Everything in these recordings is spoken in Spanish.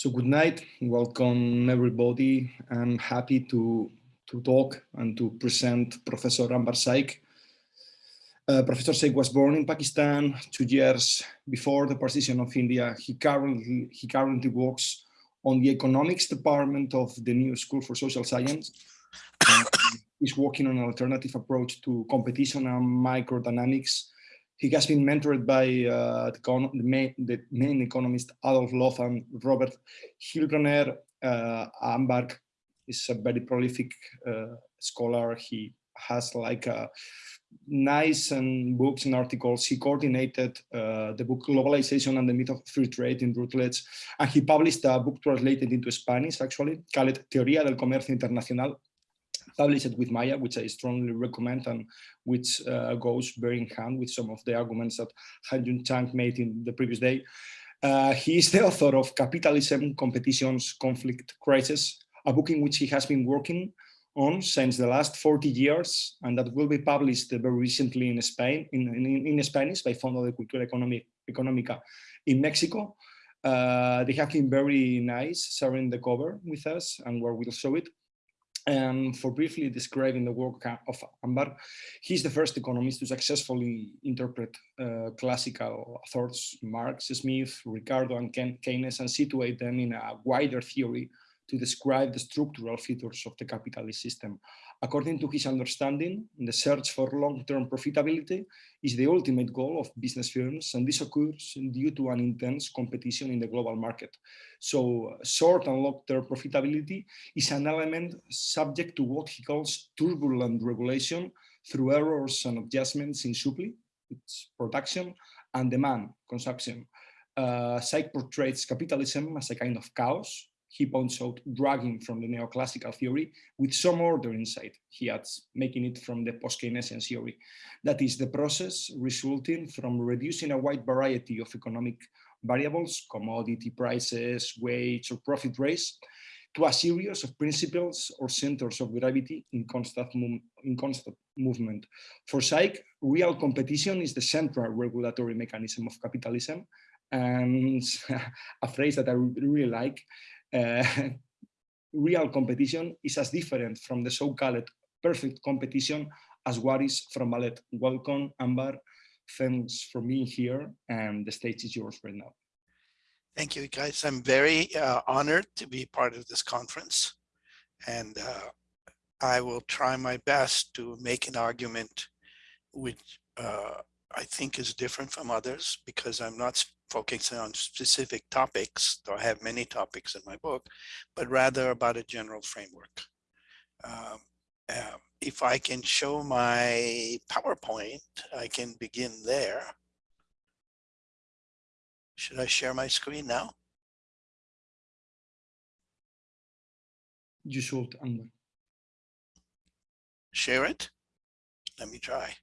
So good night, welcome everybody. I'm happy to, to talk and to present Professor Ambar Saik. Uh, Professor Saik was born in Pakistan two years before the partition of India. He currently, he currently works on the economics department of the New School for Social Science. he's working on an alternative approach to competition and microdynamics he has been mentored by uh, the, main, the, main, economist Adolf Loos Robert Heilbroner. Uh, Ambar is a very prolific uh, scholar. He has like a uh, nice and books and articles. He coordinated uh, the book Globalization and the Myth of Free Trade in Routledge, and he published a book translated into Spanish, actually, called Teoría del Comercio Internacional, published with Maya, which I strongly recommend and which uh, goes very in hand with some of the arguments that Han Jun Chang made in the previous day. Uh, he is the author of Capitalism, Competitions, Conflict, Crisis, a book in which he has been working on since the last 40 years, and that will be published very recently in Spain, in, in, in Spanish by Fondo de Cultura Económica in Mexico. Uh, they have been very nice sharing the cover with us and where we'll show it. And for briefly describing the work of Ambar, he's the first economist to successfully interpret uh, classical authors, Marx, Smith, Ricardo, and Keynes, and situate them in a wider theory to describe the structural features of the capitalist system. According to his understanding, the search for long-term profitability is the ultimate goal of business firms, and this occurs due to an intense competition in the global market. So short and long-term profitability is an element subject to what he calls turbulent regulation through errors and adjustments in supply, its production, and demand, consumption. Uh, portrays capitalism as a kind of chaos, he points out dragging from the neoclassical theory with some order inside, he adds, making it from the post-Keynesian theory. That is the process resulting from reducing a wide variety of economic variables, commodity prices, wage or profit rates, to a series of principles or centers of gravity in constant, in constant movement. For Saik, real competition is the central regulatory mechanism of capitalism, and a phrase that I really like, real competition is as different from the so-called perfect competition as what is from ballet. Welcome, Ambar. Thanks for being here, and the stage is yours right now. Thank you, guys. I'm very uh, honored to be part of this conference, and uh, I will try my best to make an argument which uh, I think is different from others because I'm not focusing on specific topics, though I have many topics in my book, but rather about a general framework. Um, uh, if I can show my PowerPoint, I can begin there. Should I share my screen now? You should, Amber. Share it? Let me try.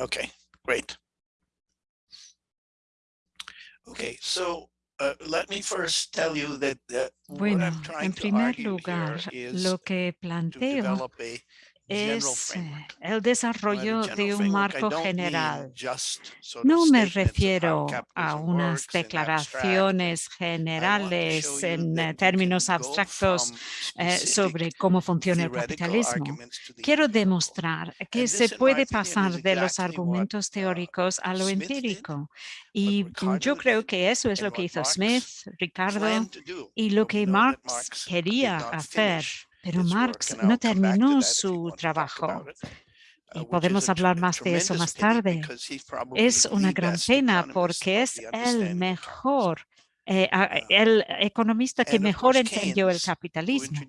Okay, great. Okay, so uh, let me first tell you that uh, bueno, en primer lugar, lo que planteo es el desarrollo de un marco general. No me refiero a unas declaraciones generales en eh, términos abstractos eh, sobre cómo funciona el capitalismo. Quiero demostrar que se puede pasar de los argumentos uh, teóricos a lo empírico. Y yo creo que eso es lo que hizo Smith, Ricardo, y lo que Marx quería hacer pero Marx no terminó su trabajo. Y podemos hablar más de eso más tarde. Es una gran pena porque es el mejor eh, el economista que mejor entendió el capitalismo.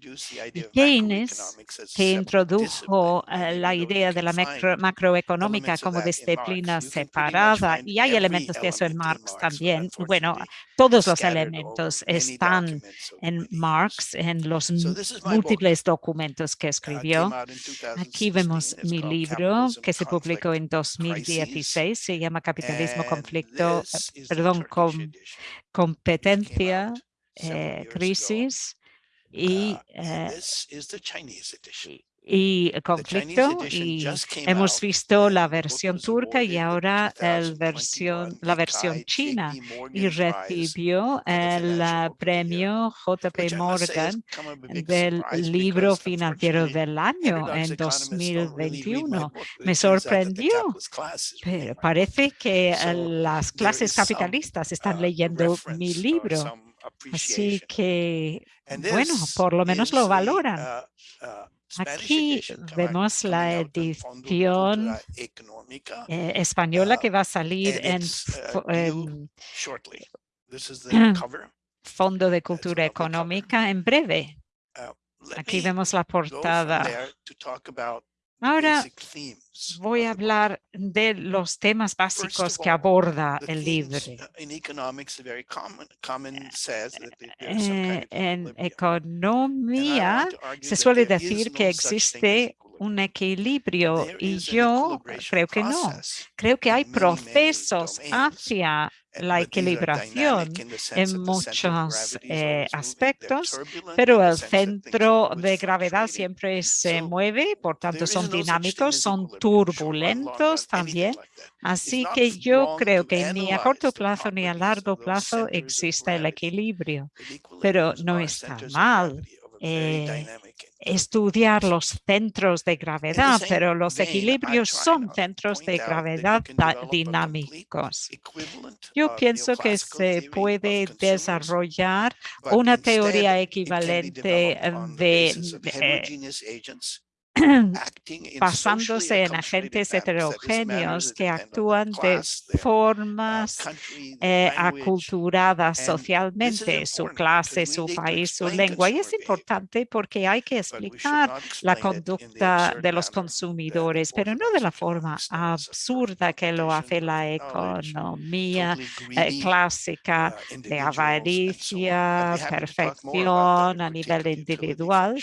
Y Keynes, que introdujo eh, la idea de la macroeconómica como disciplina separada, y hay elementos de eso en Marx también. Bueno, todos los elementos están en Marx, en los múltiples documentos que escribió. Aquí vemos mi libro que se publicó en 2016, se llama Capitalismo, Conflicto, eh, perdón, con competencia, eh, crisis y, eh, y conflicto y hemos visto la versión turca y ahora el versión, la versión china y recibió el premio JP Morgan del libro financiero del año en 2021. Me sorprendió, pero parece que las clases capitalistas están uh, leyendo mi libro. Así que, bueno, por lo menos lo valoran. Uh, uh, Aquí vemos la edición eh, española que va a salir en, Fondo de Cultura Económica en breve. Aquí vemos la portada. Ahora voy a hablar de los temas básicos que aborda el libro. en economía se suele decir que existe un equilibrio y yo creo que no. Creo que hay procesos hacia la equilibración en muchos eh, aspectos, pero el centro de gravedad siempre se mueve, por tanto son dinámicos, son turbulentos también. Así que yo creo que ni a corto plazo ni a largo plazo existe el equilibrio, pero no está mal eh, estudiar los centros de gravedad, pero los equilibrios son centros de gravedad dinámicos. Yo pienso que se puede desarrollar una teoría equivalente de basándose en agentes heterogéneos que actúan de uh, formas eh, aculturadas socialmente, su clase, su país, su lengua. Y es importante porque hay que explicar la conducta de los consumidores, pero no de la forma absurda que lo hace la economía eh, clásica uh, de avaricia, perfección a nivel individual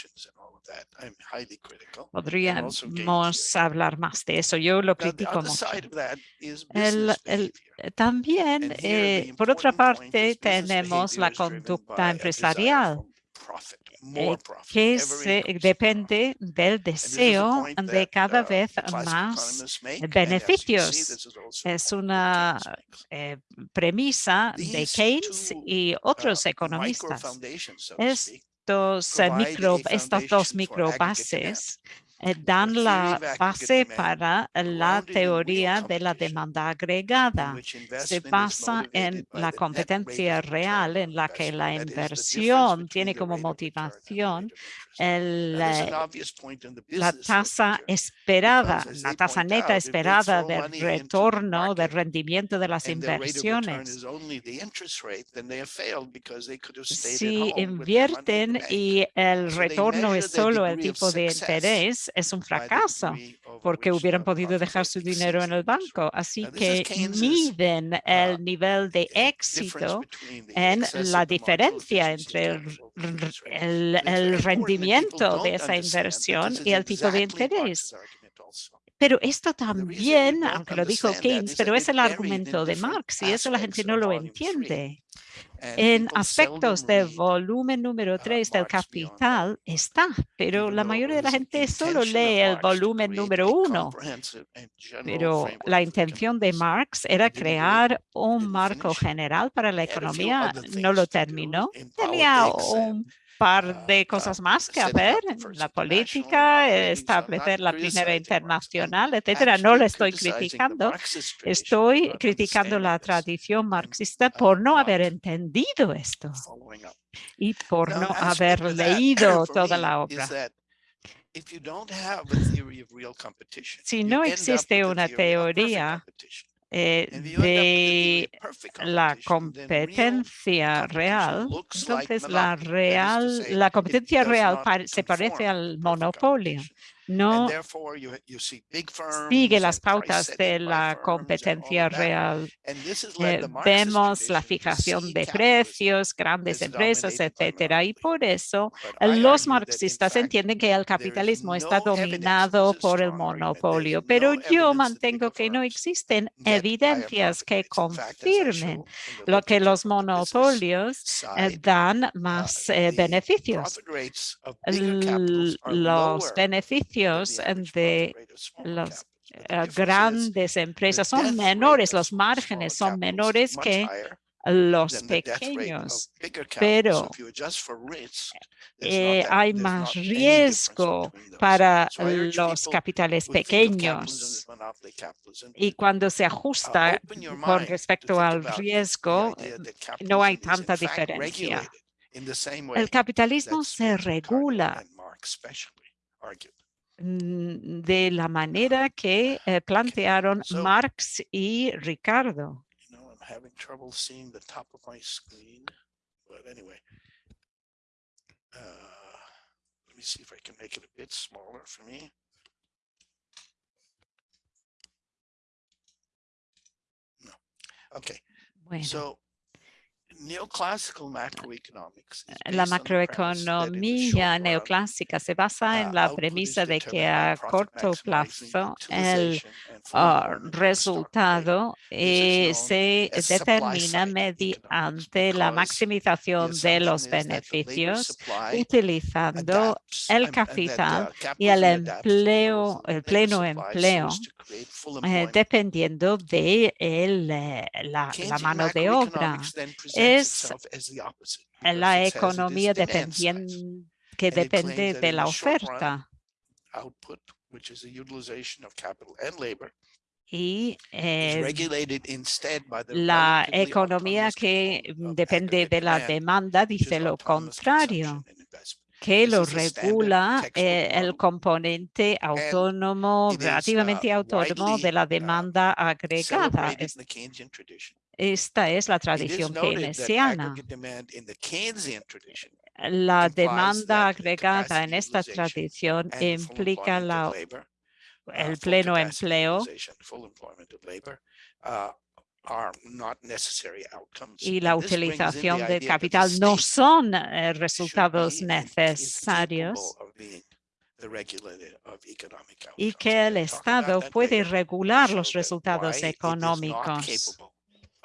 Podríamos hablar más de eso. Yo lo critico mucho. también, eh, por otra parte, tenemos la conducta empresarial eh, que se, depende del deseo de cada uh, vez más beneficios. Es una eh, premisa de Keynes y uh, otros economistas. Es micro, estas dos microbases eh, dan la base para la teoría de la demanda agregada. Se basa en la competencia real en la que la inversión tiene como motivación el, eh, la tasa esperada, la tasa neta esperada de retorno, de rendimiento de las inversiones. Si invierten y el retorno es solo el tipo de interés, es un fracaso porque hubieran podido dejar su dinero en el banco. Así que miden uh, el nivel de éxito en la diferencia entre el, rendimiento de esa inversión y el tipo de interés. Pero esto también, aunque lo dijo Keynes, pero es el argumento de Marx y eso la gente no lo entiende. En aspectos de volumen número 3 uh, del capital está, pero la mayoría de la gente solo lee el volumen número 1. Pero la intención de Marx era crear un marco general para la economía, no lo terminó. Tenía un par ah, de cosas más que hacer en la política, establecer la primera internacional, etcétera. No le estoy criticando, estoy criticando la tradición marxista por no haber entendido esto y por no haber leído toda la obra. Si no existe una teoría eh, de la competencia real, entonces la real, la competencia real se parece al monopolio no sigue las pautas de la competencia real. Eh, vemos la fijación de precios, grandes empresas, etcétera. Y por eso los marxistas entienden que el capitalismo está dominado por el monopolio. Pero yo mantengo que no existen evidencias que confirmen lo que los monopolios eh, dan más eh, beneficios. Los beneficios beneficios de las grandes empresas son menores, los márgenes son menores que los pequeños, pero eh, hay más riesgo para los capitales pequeños. Y cuando se ajusta con respecto al riesgo, no hay tanta diferencia. El capitalismo se regula de la manera que eh, plantearon Marx y Ricardo having trouble seeing the top of my screen. But anyway, uh, let me see if I can make it a bit smaller for me. No. Okay. Bueno. So La macroeconomía neoclásica se basa en la premisa de que a corto plazo el ah, resultado eh, se determina mediante la maximización de los beneficios utilizando el capital y el empleo, el pleno empleo eh, dependiendo de el, eh, la, la, mano de obra. Es la economía que depende de la oferta. Y eh, la economía que depende de la demanda dice lo contrario que lo regula eh, el componente autónomo, relativamente autónomo de la uh, demanda agregada. Esta es la tradición keynesiana. La demanda agregada en esta tradición implica la, uh, el pleno empleo y la utilización de capital no son eh, resultados necesarios y que el Estado puede regular los resultados económicos.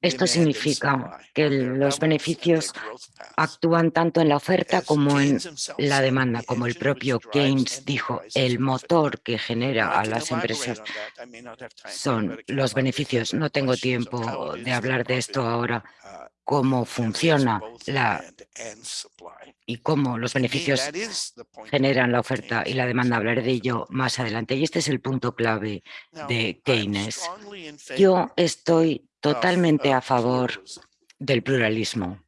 Esto significa que los beneficios actúan tanto en la oferta como en la demanda, como el propio Keynes dijo, el motor que genera a las empresas son los beneficios. No tengo tiempo de hablar de esto ahora, uh, cómo funciona la y cómo los beneficios generan la oferta y la demanda. Hablaré de ello más adelante. Y este es el punto clave de Keynes. Yo estoy totalmente a favor del pluralismo.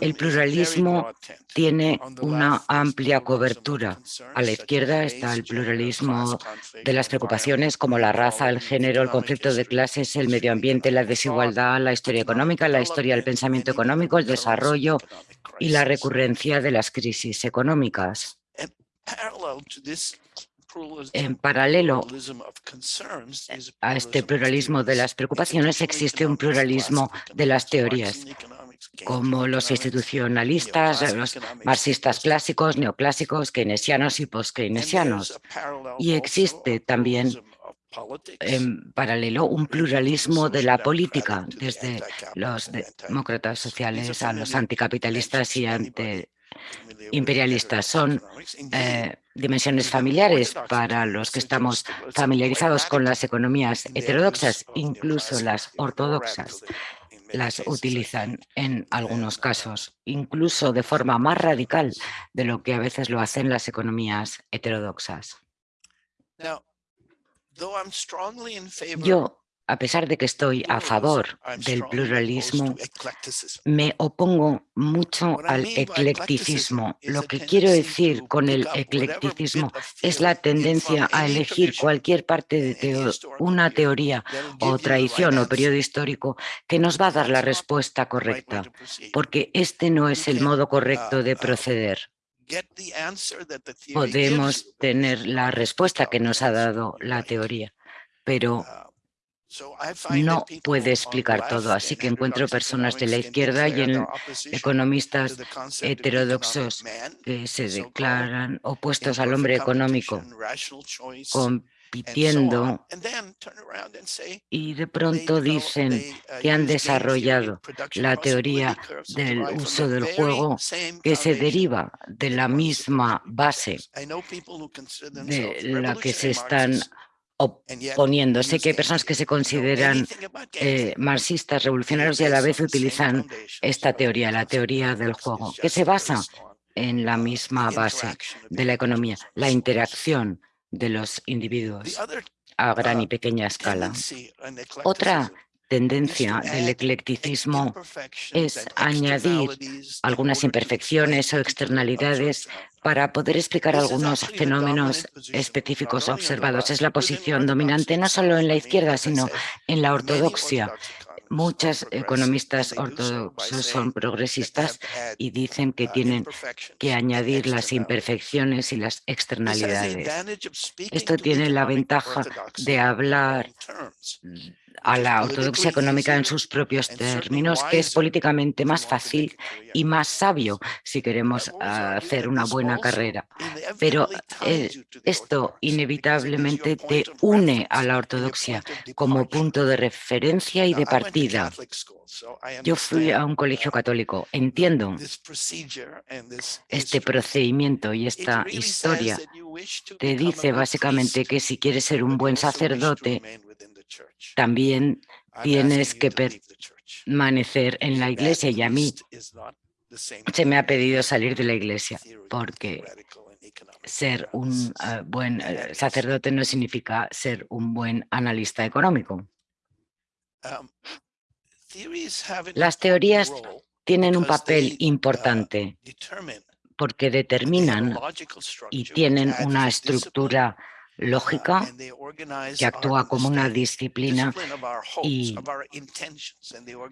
El pluralismo tiene una amplia cobertura. A la izquierda está el pluralismo de las preocupaciones como la raza, el género, el conflicto de clases, el medio ambiente, la desigualdad, la historia económica, la historia del pensamiento económico, el desarrollo y la recurrencia de las crisis económicas. En paralelo a este pluralismo de las preocupaciones existe un pluralismo de las teorías como los institucionalistas, los marxistas clásicos, neoclásicos, keynesianos y post-keynesianos. Y existe también en paralelo un pluralismo de la política, desde los demócratas sociales a los anticapitalistas y antiimperialistas. Son eh, dimensiones familiares para los que estamos familiarizados con las economías heterodoxas, incluso las ortodoxas las utilizan en algunos casos, incluso de forma más radical de lo que a veces lo hacen las economías heterodoxas. Yo a pesar de que estoy a favor del pluralismo, me opongo mucho al eclecticismo. Lo que quiero decir con el eclecticismo es la tendencia a elegir cualquier parte de una teoría o tradición o periodo histórico que nos va a dar la respuesta correcta, porque este no es el modo correcto de proceder. Podemos tener la respuesta que nos ha dado la teoría, pero no puede explicar todo, así que encuentro personas de la izquierda y en economistas heterodoxos que se declaran opuestos al hombre económico, compitiendo y de pronto dicen uh, que han desarrollado la teoría del uso del juego que se deriva de la misma base de la que se están oponiendo. Sé que hay personas que se consideran eh, marxistas revolucionarios y a la vez utilizan esta teoría, la teoría del juego, que se basa en la misma base de la economía, la interacción de los individuos a gran y pequeña escala. Otra tendencia del eclecticismo es añadir algunas imperfecciones o externalidades para poder explicar algunos fenómenos específicos observados. Es la posición dominante no solo en la izquierda, sino en la ortodoxia. Muchos economistas ortodoxos son progresistas y dicen que tienen que añadir las imperfecciones y las externalidades. Esto tiene la ventaja de hablar a la ortodoxia económica en sus propios términos, que es políticamente más fácil y más sabio si queremos hacer una buena carrera. Pero eh, esto inevitablemente te une a la ortodoxia como punto de referencia y de partida. Yo fui a un colegio católico, entiendo este procedimiento y esta historia. Te dice básicamente que si quieres ser un buen sacerdote, también tienes que permanecer en la iglesia y a mí. se me ha pedido salir de la iglesia porque ser un eh, buen eh, sacerdote no significa ser un buen analista económico. Um, Las teorías tienen un papel uh, importante porque determinan y tienen una estructura lógica que actúa como una disciplina y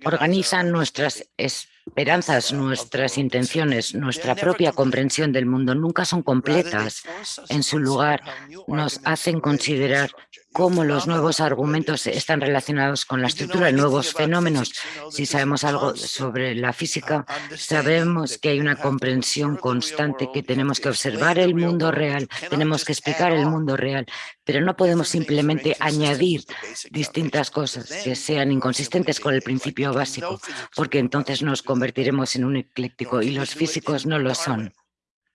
organizan nuestras esperanzas, nuestras intenciones, nuestra propia comprensión del mundo. Nunca son completas. En su lugar, nos hacen considerar cómo los nuevos argumentos están relacionados con la estructura de nuevos fenómenos. Si sabemos algo sobre la física, sabemos que hay una comprensión constante que tenemos que observar el mundo real, tenemos que explicar el mundo real, pero no podemos simplemente añadir distintas cosas que sean inconsistentes con el principio básico, porque entonces nos convertiremos en un ecléctico y los físicos no lo son.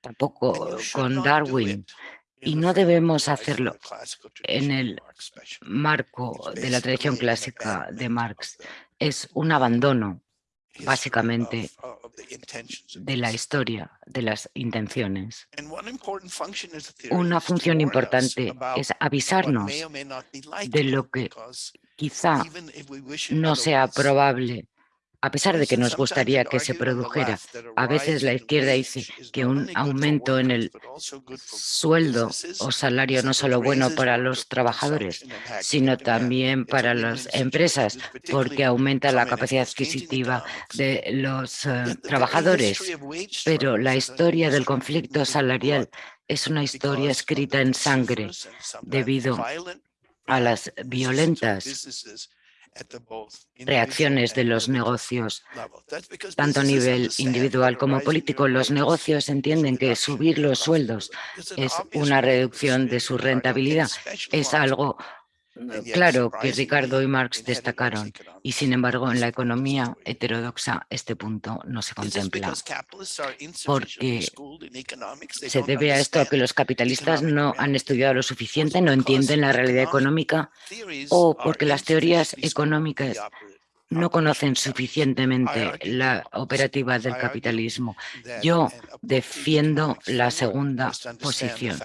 Tampoco con Darwin y no debemos hacerlo en el marco de la tradición clásica de Marx. Es un abandono, básicamente, de la historia, de las intenciones. Una función importante es avisarnos de lo que quizá no sea probable a pesar de que nos gustaría que se produjera. A veces la izquierda dice que un aumento en el sueldo o salario no solo bueno para los trabajadores, sino también para las empresas, porque aumenta la capacidad adquisitiva de los eh, trabajadores. Pero la historia del conflicto salarial es una historia escrita en sangre debido a las violentas reacciones de los negocios, tanto a nivel individual como político. Los negocios entienden que subir los sueldos es una reducción de su rentabilidad. Es algo Claro que Ricardo y Marx destacaron y sin embargo en la economía heterodoxa este punto no se contempla porque se debe a esto a que los capitalistas no han estudiado lo suficiente, no entienden la realidad económica o porque las teorías económicas no conocen suficientemente la operativa del capitalismo. Yo defiendo la segunda posición.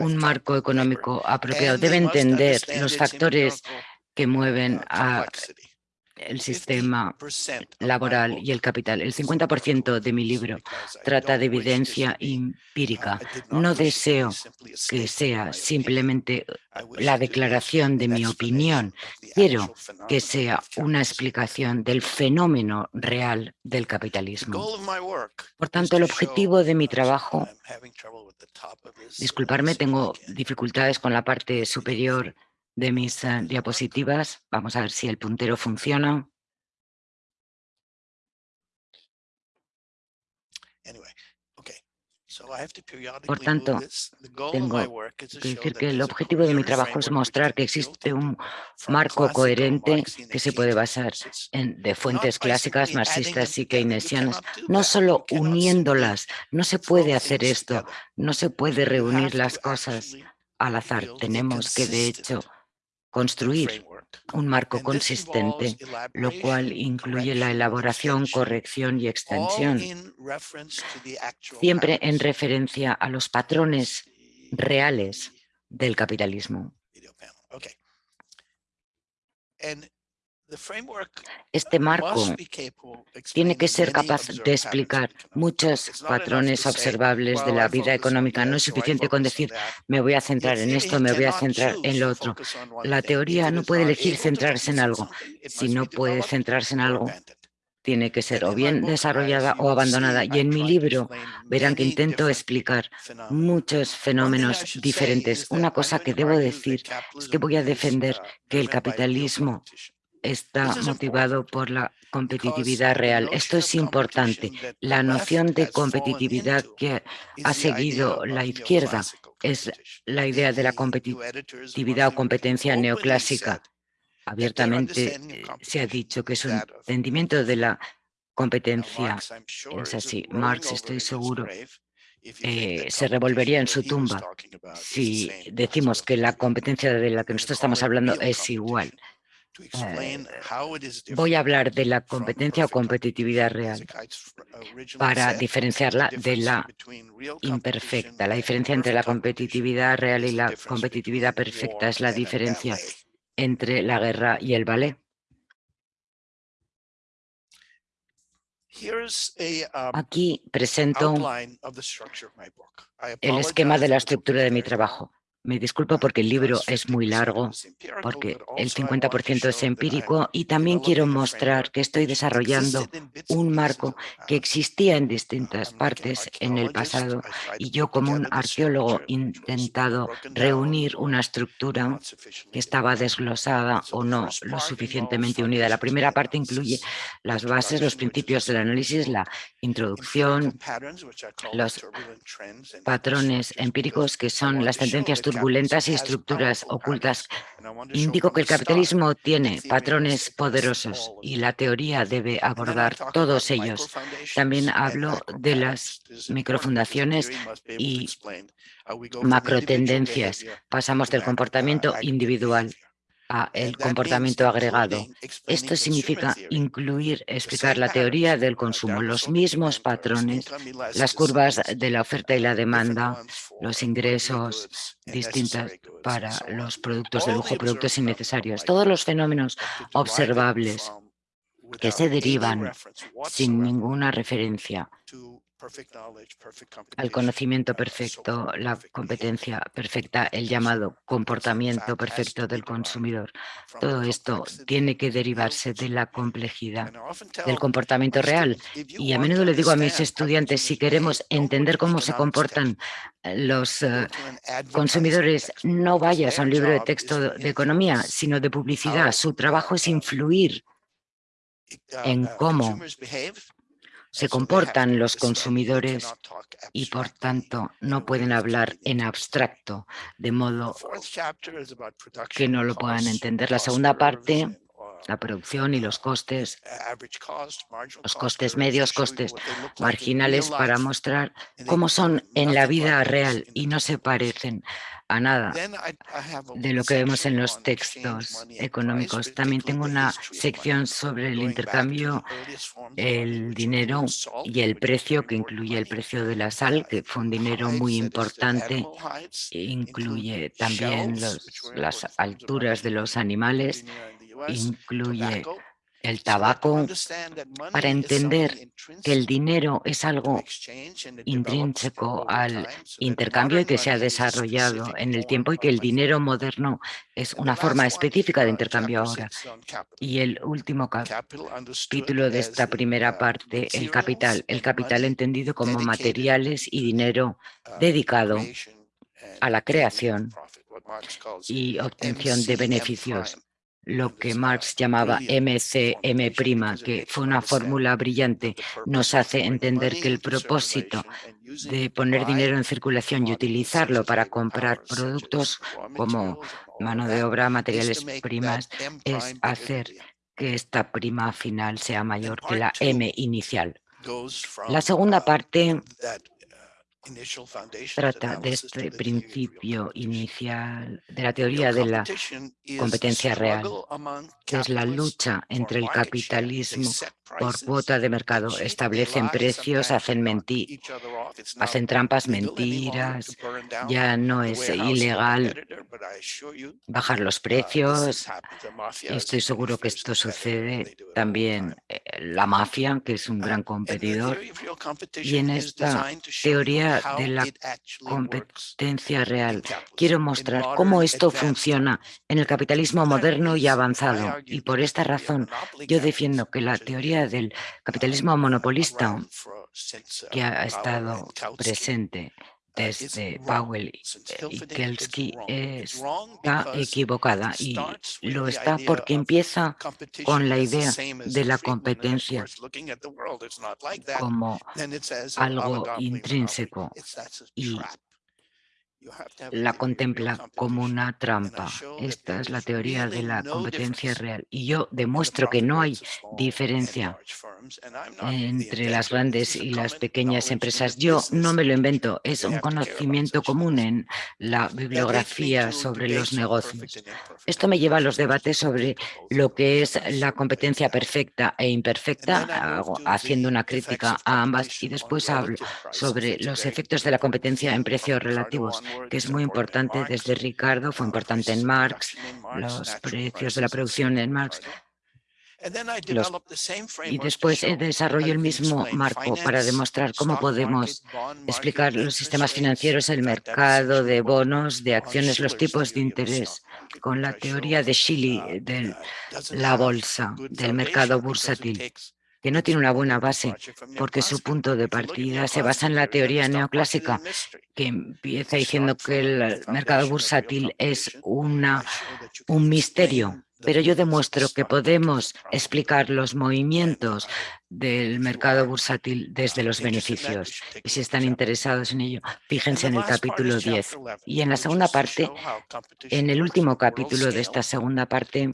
Un marco económico apropiado debe entender los factores que mueven a el sistema laboral y el capital. El 50% de mi libro trata de evidencia empírica. No deseo que sea simplemente la declaración de mi opinión. Quiero que sea una explicación del fenómeno real del capitalismo. Por tanto, el objetivo de mi trabajo, disculparme, tengo dificultades con la parte superior de mis eh, diapositivas. Vamos a ver si el puntero funciona. Por tanto, tengo que decir que el objetivo de mi trabajo es mostrar que existe un marco coherente que se puede basar en, de fuentes clásicas, marxistas y keynesianas, no solo uniéndolas, no se puede hacer esto, no se puede reunir las cosas al azar. Tenemos que, de hecho, construir un marco consistente, lo cual incluye la elaboración, corrección y extensión, siempre en referencia a los patrones reales del capitalismo. Este marco tiene que ser capaz de explicar muchos patrones observables de la vida económica. No es suficiente con decir, me voy a centrar en esto, me voy a centrar en lo otro. La teoría no puede elegir centrarse en algo. Si no puede centrarse en algo, tiene que ser o bien desarrollada o abandonada. Y en mi libro verán que intento explicar muchos fenómenos diferentes. Una cosa que debo decir es que voy a defender que el capitalismo está motivado por la competitividad real. Esto es importante. La noción de competitividad que ha seguido la izquierda es la idea de la competitividad o competencia neoclásica. Abiertamente eh, se ha dicho que es un entendimiento de la competencia. Es así. Marx, estoy seguro, eh, se revolvería en su tumba si decimos que la competencia de la que nosotros estamos hablando es igual. Eh, voy a hablar de la competencia o competitividad real para diferenciarla de la imperfecta. La diferencia entre la competitividad real y la competitividad perfecta es la diferencia entre la guerra y el ballet. Um, Aquí presento el esquema de la estructura de mi trabajo. Me disculpo porque el libro es muy largo, porque el 50% es empírico y también quiero mostrar que estoy desarrollando un marco que existía en distintas partes en el pasado y yo como un arqueólogo he intentado reunir una estructura que estaba desglosada o no lo suficientemente unida. La primera parte incluye las bases, los principios del análisis, la introducción, los patrones empíricos que son las tendencias turbulentas y estructuras ocultas. Indico que el capitalismo tiene patrones poderosos y la teoría debe abordar todos ellos. También hablo de las microfundaciones y macrotendencias. Pasamos del comportamiento individual el comportamiento agregado. Esto significa incluir, explicar la teoría del consumo, los mismos patrones, las curvas de la oferta y la demanda, los ingresos distintos para los productos de lujo, productos innecesarios, todos los fenómenos observables que se derivan sin ninguna referencia al conocimiento perfecto, la competencia perfecta, el llamado comportamiento perfecto del consumidor. Todo esto tiene que derivarse de la complejidad del comportamiento real. Y a menudo le digo a mis estudiantes, si queremos entender cómo se comportan eh, los eh, consumidores, no vayas a un libro de texto de economía, sino de publicidad. Su trabajo es influir uh, en uh, cómo se comportan los consumidores y por tanto no pueden hablar en abstracto, de modo que no lo puedan entender. La segunda parte la producción y los costes, los costes medios, costes marginales para mostrar cómo son en la vida real y no se parecen a nada de lo que vemos en los textos económicos. También tengo una sección sobre el intercambio, el dinero y el precio, que incluye el precio de la sal, que fue un dinero muy importante, incluye también las alturas de los animales incluye el tabaco para entender que el dinero es algo intrínseco al intercambio y que se ha desarrollado en el tiempo y que el dinero moderno es una forma específica de intercambio ahora. Y el último capítulo de esta primera parte, el capital. El capital entendido como materiales y dinero dedicado a la creación y obtención de beneficios lo que Marx llamaba MCM', que fue una fórmula brillante, nos hace entender que el propósito de poner dinero en circulación y utilizarlo para comprar productos como mano de obra, materiales primas, es hacer que esta prima final sea mayor que la M inicial. La segunda parte trata de este principio inicial de la teoría de la competencia real, que es la lucha entre el capitalismo por cuota de mercado. Establecen precios, hacen, trampas, mentiras. Ya no es ilegal bajar los precios. Estoy seguro que esto sucede también eh, la mafia, que es un gran competidor. Y en esta teoría de la competencia real, quiero mostrar cómo esto funciona en el capitalismo moderno y avanzado. Y por esta razón, yo defiendo que la teoría del capitalismo monopolista que ha estado presente desde Powell y Kelsky está equivocada y lo está porque empieza con la idea de la competencia como algo intrínseco y la contempla como una trampa. Esta es la teoría de la competencia real. Y yo demuestro que no hay diferencia entre las grandes y las pequeñas empresas. Yo no me lo invento, es un conocimiento común en la bibliografía sobre los negocios. Esto me lleva a los debates sobre lo que es la competencia perfecta e imperfecta, haciendo una crítica a ambas y después hablo sobre los efectos de la competencia en precios relativos que es muy importante desde Ricardo, fue importante en Marx, los precios de la producción en Marx, y después desarrollo el mismo marco para demostrar cómo podemos explicar los sistemas financieros, el mercado de bonos, de acciones, los tipos de interés, con la teoría de uh, de la bolsa, del mercado bursátil que no tiene una buena base, porque su punto de partida se basa en la teoría neoclásica, que empieza diciendo que el mercado bursátil es una, un misterio pero yo demuestro que podemos explicar los movimientos del mercado bursátil desde los beneficios. Y si están interesados en ello, fíjense en el capítulo 10. Y en la segunda parte, en el último capítulo de esta segunda parte,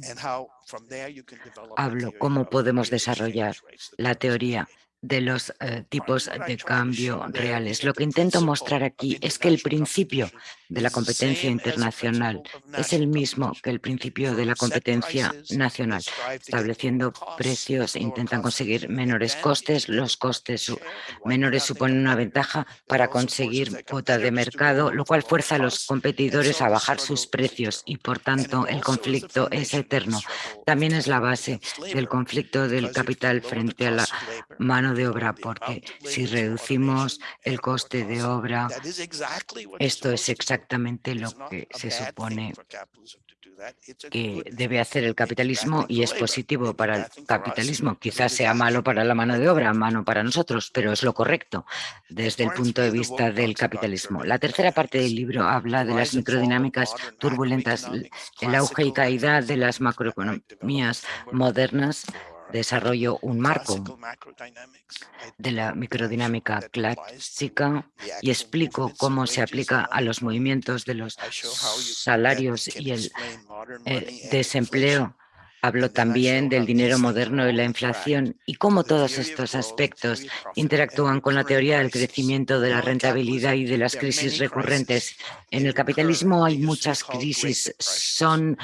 hablo cómo podemos desarrollar la teoría de los eh, tipos de cambio reales. Lo que intento mostrar aquí es que el principio de la competencia internacional es el mismo que el principio de la competencia nacional. Estableciendo precios intentan conseguir menores costes. Los costes menores suponen una ventaja para conseguir cuota de mercado, lo cual fuerza a los competidores a bajar sus precios y, por tanto, el conflicto es eterno. También es la base del conflicto del capital frente a la mano de obra, porque si reducimos el coste de obra, esto es exactamente lo que se supone que debe hacer el capitalismo y es positivo para el capitalismo. Quizás sea malo para la mano de obra, malo para nosotros, pero es lo correcto desde el punto de vista del capitalismo. La tercera parte del libro habla de las microdinámicas turbulentas, el auge y caída de las macroeconomías modernas desarrollo un marco de la microdinámica clásica y explico cómo se aplica a los movimientos de los salarios y el eh, desempleo Hablo también del dinero moderno y la inflación y cómo todos estos aspectos interactúan con la teoría del crecimiento de la rentabilidad y de las crisis recurrentes. En el capitalismo hay muchas crisis, son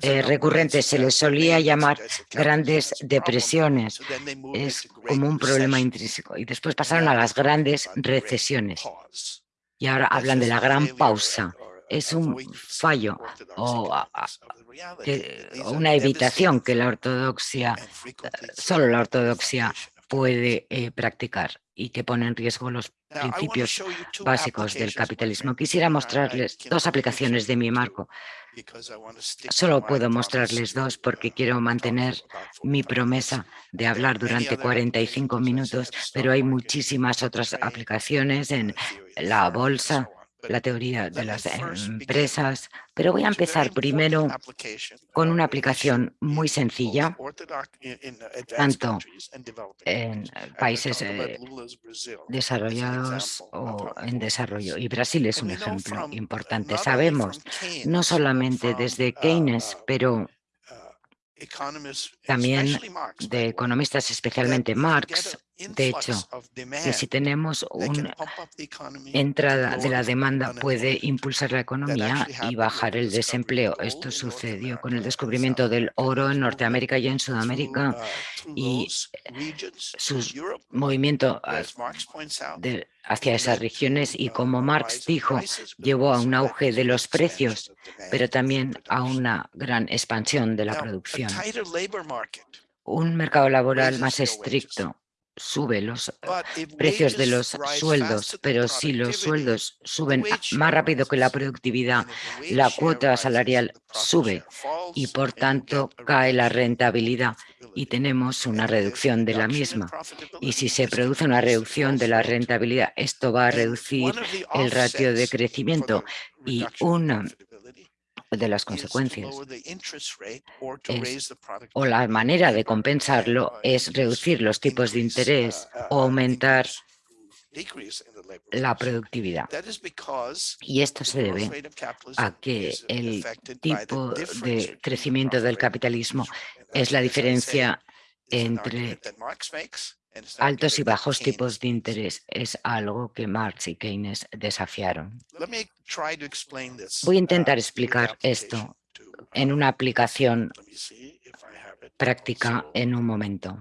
eh, recurrentes, se les solía llamar grandes depresiones, es como un problema intrínseco. Y después pasaron a las grandes recesiones. Y ahora hablan de la gran pausa. es un fallo o una evitación que la ortodoxia, solo la ortodoxia puede eh, practicar y que pone en riesgo los principios básicos del capitalismo. Quisiera mostrarles dos aplicaciones de mi marco. Solo puedo mostrarles dos porque quiero mantener mi promesa de hablar durante 45 minutos, pero hay muchísimas otras aplicaciones en la bolsa, la teoría de las empresas, pero voy a empezar primero con una aplicación muy sencilla, tanto en países eh, desarrollados o en desarrollo. Y Brasil es un ejemplo importante. Sabemos, no solamente desde Keynes, pero también de economistas, especialmente Marx, de hecho, que si tenemos una entrada de la demanda puede impulsar la economía y bajar el desempleo. Esto sucedió con el descubrimiento del oro en Norteamérica y en Sudamérica y su movimiento hacia esas regiones y como Marx dijo, llevó a un auge de los precios, pero también a una gran expansión de la producción. Un mercado laboral más estricto sube los eh, precios de los sueldos, pero si los sueldos suben más rápido que la productividad, la cuota salarial sube y por tanto cae la rentabilidad y tenemos una reducción de la misma. Y si se produce una reducción de la rentabilidad, esto va a reducir el ratio de crecimiento y una de las consecuencias o la manera de compensarlo es reducir los tipos de interés o aumentar la productividad. Y esto se debe a que el tipo de crecimiento del capitalismo es la diferencia entre altos y bajos tipos de interés es algo que Marx y Keynes desafiaron. Voy a intentar uh, explicar esto en una aplicación práctica en un momento.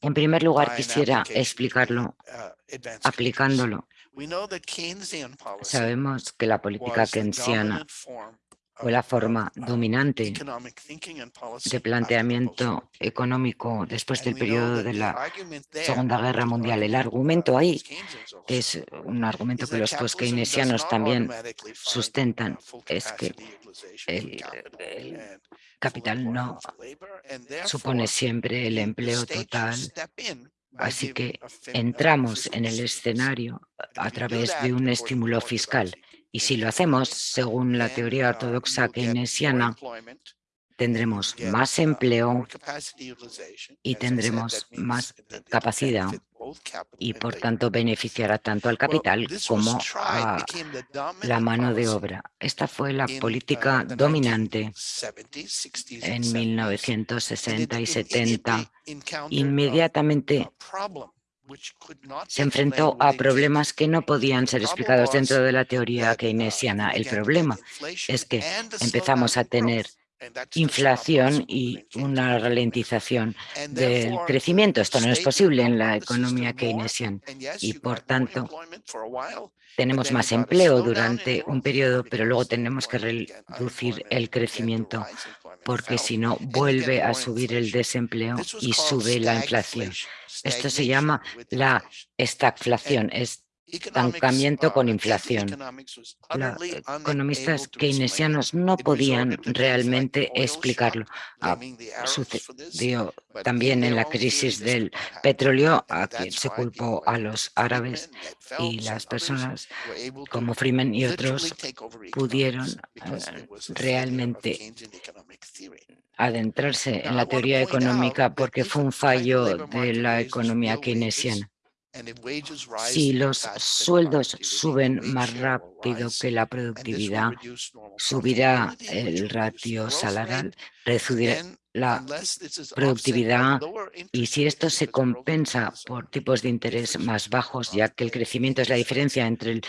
En primer lugar, quisiera explicarlo uh, aplicándolo. Sabemos que la política keynesiana fue la forma dominante de planteamiento económico después del periodo de la Segunda Guerra Mundial. El argumento ahí, que es un argumento que los post-keynesianos también sustentan, es que el, capital no supone siempre el empleo total Así que entramos en el escenario a través de un estímulo fiscal y si lo hacemos según la teoría ortodoxa keynesiana, tendremos más empleo y tendremos más capacidad y por tanto beneficiará tanto al capital como a la mano de obra. Esta fue la política dominante en 1960 y 70. Inmediatamente se enfrentó a problemas que no podían ser explicados dentro de la teoría keynesiana. El problema es que empezamos a tener inflación y una ralentización del crecimiento. Esto no es posible en la economía keynesiana. Y, por tanto, tenemos más empleo durante un periodo, pero luego tenemos que reducir el crecimiento porque si no vuelve a subir el desempleo y sube la inflación. Esto se llama la estagflación, estancamiento con inflación. Los economistas keynesianos no podían realmente explicarlo. Ah, sucedió también en la crisis del petróleo, a quien se culpó a los árabes y las personas como Freeman y otros pudieron eh, realmente adentrarse en la teoría económica porque fue un fallo de la economía keynesiana. Si los sueldos suben más rápido que la productividad, subirá el ratio salarial, reducirá la productividad y si esto se compensa por tipos de interés más bajos, ya que el crecimiento es la diferencia entre el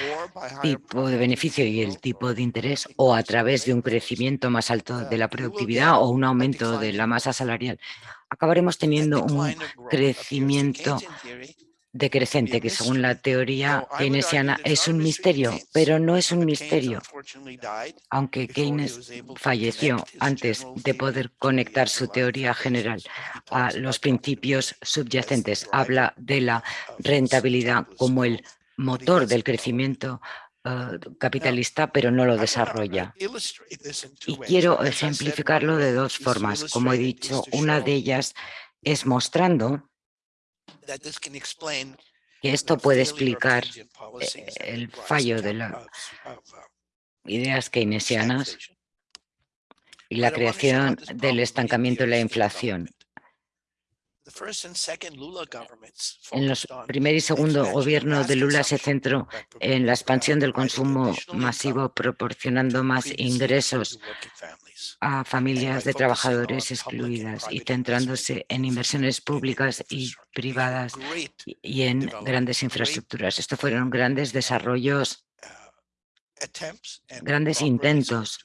tipo de beneficio y el tipo de interés, o a través de un crecimiento más alto de la productividad o un aumento de la masa salarial, acabaremos teniendo un crecimiento decrecente, que según la teoría keynesiana es un misterio, pero no es un misterio. Aunque Keynes falleció antes de poder conectar su teoría general a los principios subyacentes, habla de la rentabilidad como el motor del crecimiento eh, capitalista, pero no lo desarrolla. Y quiero ejemplificarlo de dos formas. Como he dicho, una de ellas es mostrando que esto puede explicar eh, el fallo de las ideas keynesianas y la creación del estancamiento y la inflación. En los primer y segundo gobierno de Lula se centró en la expansión del consumo masivo, proporcionando más ingresos a familias de trabajadores excluidas y centrándose en inversiones públicas y privadas y en grandes infraestructuras. Estos fueron grandes desarrollos, grandes intentos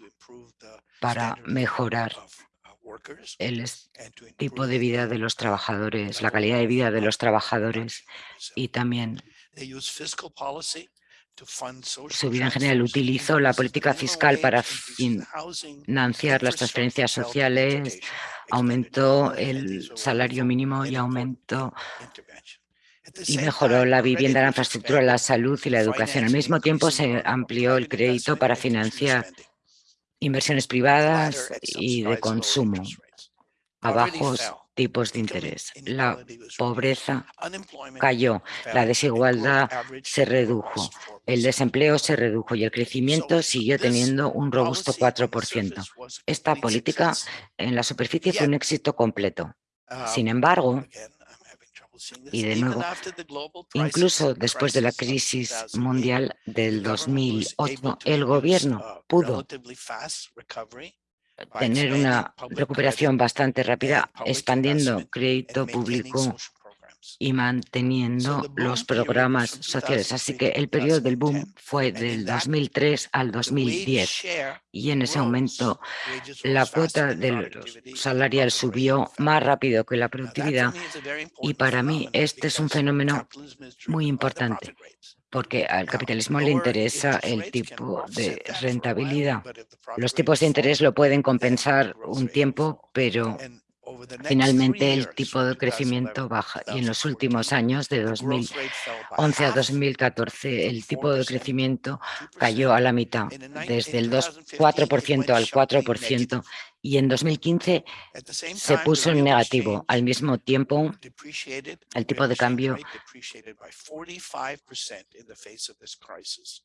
para mejorar el tipo de vida de los trabajadores, la calidad de vida de los trabajadores y también su vida en general utilizó la política fiscal para financiar las transferencias sociales, aumentó el salario mínimo y aumentó y mejoró la vivienda, la infraestructura, la salud y la educación. Al mismo tiempo se amplió el crédito para financiar inversiones privadas y de consumo. a bajos tipos de interés. La pobreza cayó, la desigualdad se redujo, el desempleo se redujo y el crecimiento siguió teniendo un robusto 4%. Esta política en la superficie fue un éxito completo. Sin embargo, y de nuevo, incluso después de la crisis mundial del 2008, el gobierno pudo tener una recuperación bastante rápida, expandiendo crédito público y manteniendo los programas sociales. Así que el periodo del boom fue del 2003 al 2010 y en ese momento la cuota del salarial subió más rápido que la productividad y para mí este es un fenómeno muy importante porque al capitalismo le interesa el tipo de rentabilidad. Los tipos de interés lo pueden compensar un tiempo, pero Finalmente, el tipo de crecimiento baja. Y en los últimos años, de 2011 a 2014, el tipo de crecimiento cayó a la mitad, desde el 4% al 4%, y en 2015 se puso en negativo. Al mismo tiempo, el tipo de cambio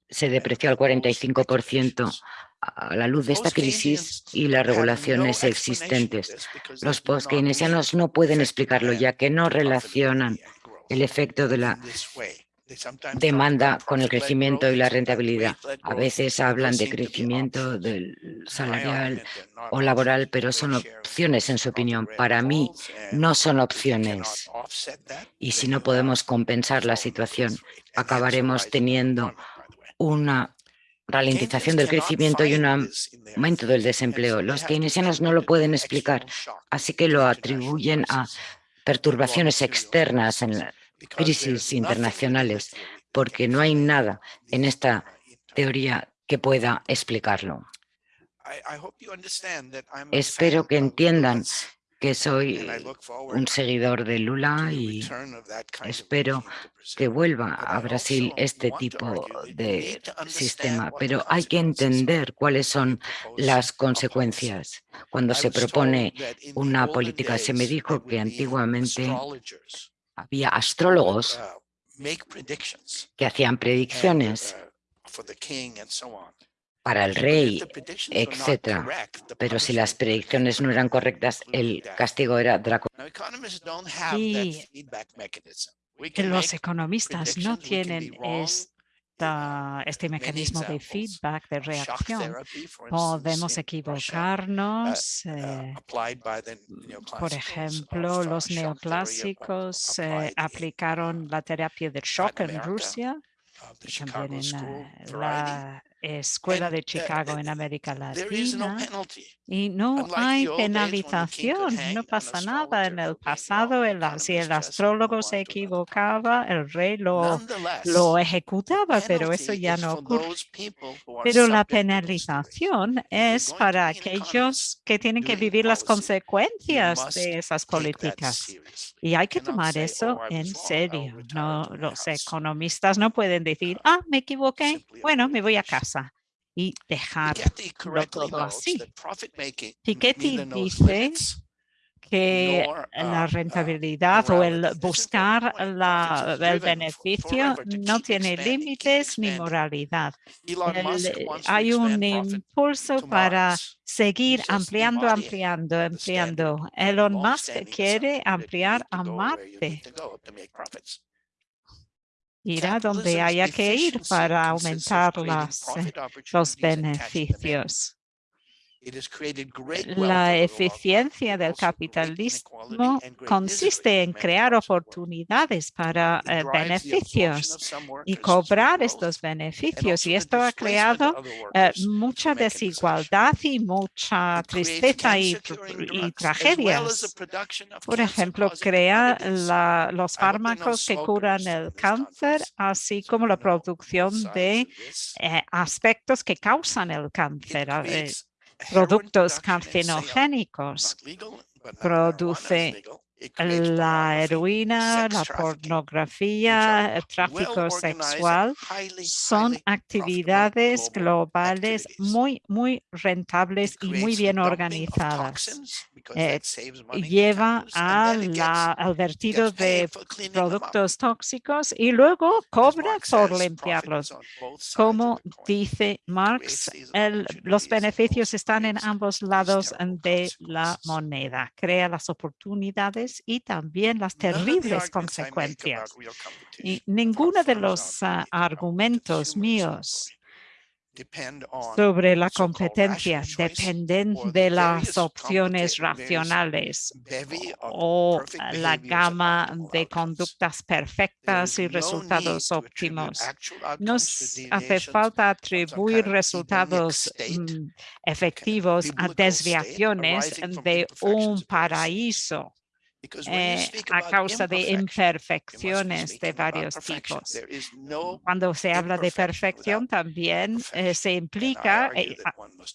se depreció al 45% a la luz de esta crisis y las regulaciones existentes. Los post-keynesianos no pueden explicarlo, ya que no relacionan el efecto de la demanda con el crecimiento y la rentabilidad. A veces hablan de crecimiento salarial o laboral, pero son opciones en su opinión. Para mí no son opciones. Y si no podemos compensar la situación, acabaremos teniendo una ralentización del crecimiento y un aumento del desempleo. Los keynesianos no lo pueden explicar, así que lo atribuyen a perturbaciones externas en la crisis internacionales, porque no hay nada en esta teoría que pueda explicarlo. Espero que entiendan que soy un seguidor de Lula y espero que vuelva a Brasil este tipo de sistema, pero hay que entender cuáles son las consecuencias. Cuando se propone una política, se me dijo que antiguamente había astrólogos uh, que hacían predicciones uh, para el rey, etc. Pero si las predicciones no eran correctas, el castigo era draconiano. Y los economistas no tienen este mecanismo de feedback, de reacción. Podemos equivocarnos. Eh, por ejemplo, los neoclásicos eh, aplicaron la terapia de shock en Rusia, también en la Escuela de uh, Chicago en América Latina y no hay penalización, no pasa nada. En el pasado, si el astrólogo se equivocaba, el rey lo, lo ejecutaba, pero eso ya no ocurre. Pero la penalización es para aquellos que tienen que vivir las consecuencias de esas políticas. Y hay que tomar eso en serio. No, los economistas no pueden decir, ah, me equivoqué, bueno, me voy a casa y dejar todo así. Piketty dice que la uh, rentabilidad o el buscar la, el beneficio no tiene límites ni moralidad. hay un impulso para seguir ampliando, ampliando, ampliando. Elon Musk quiere ampliar a Marte. Irá donde haya que ir para aumentar las, los beneficios. La eficiencia del capitalismo consiste en crear oportunidades para eh, beneficios y cobrar estos beneficios. Y esto ha creado eh, mucha desigualdad y mucha tristeza y, tragedias. Por ejemplo, crea los fármacos que curan el cáncer, así como la producción de eh, aspectos que causan el cáncer productos carcinogénicos, produce la heroína, la pornografía, el tráfico sexual son actividades globales muy, muy rentables y muy bien organizadas. Eh, lleva al vertido de productos tóxicos y luego cobra por limpiarlos. Como dice Marx, los beneficios están en ambos lados de la moneda. Crea las oportunidades y también las terribles consecuencias. Y ninguno de los ah, argumentos míos sobre la competencia dependen de las opciones racionales o la gama de conductas perfectas y resultados óptimos. Nos hace falta atribuir resultados mm, efectivos a desviaciones de un paraíso eh, a causa de imperfecciones de varios tipos. Cuando se habla de perfección también eh, se implica eh,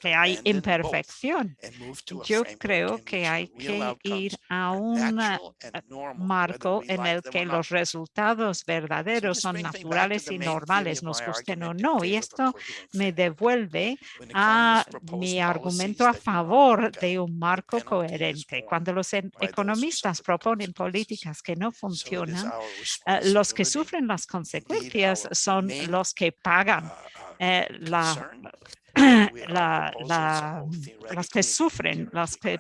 que hay imperfección. Yo creo que hay que ir a un marco en el que los resultados verdaderos son naturales y normales, nos gusten o no. Y esto me devuelve a mi argumento a favor de un marco coherente. Cuando los economistas proponen políticas que no funcionan, eh, los que sufren las consecuencias son los que pagan eh, la, la, las que sufren, las que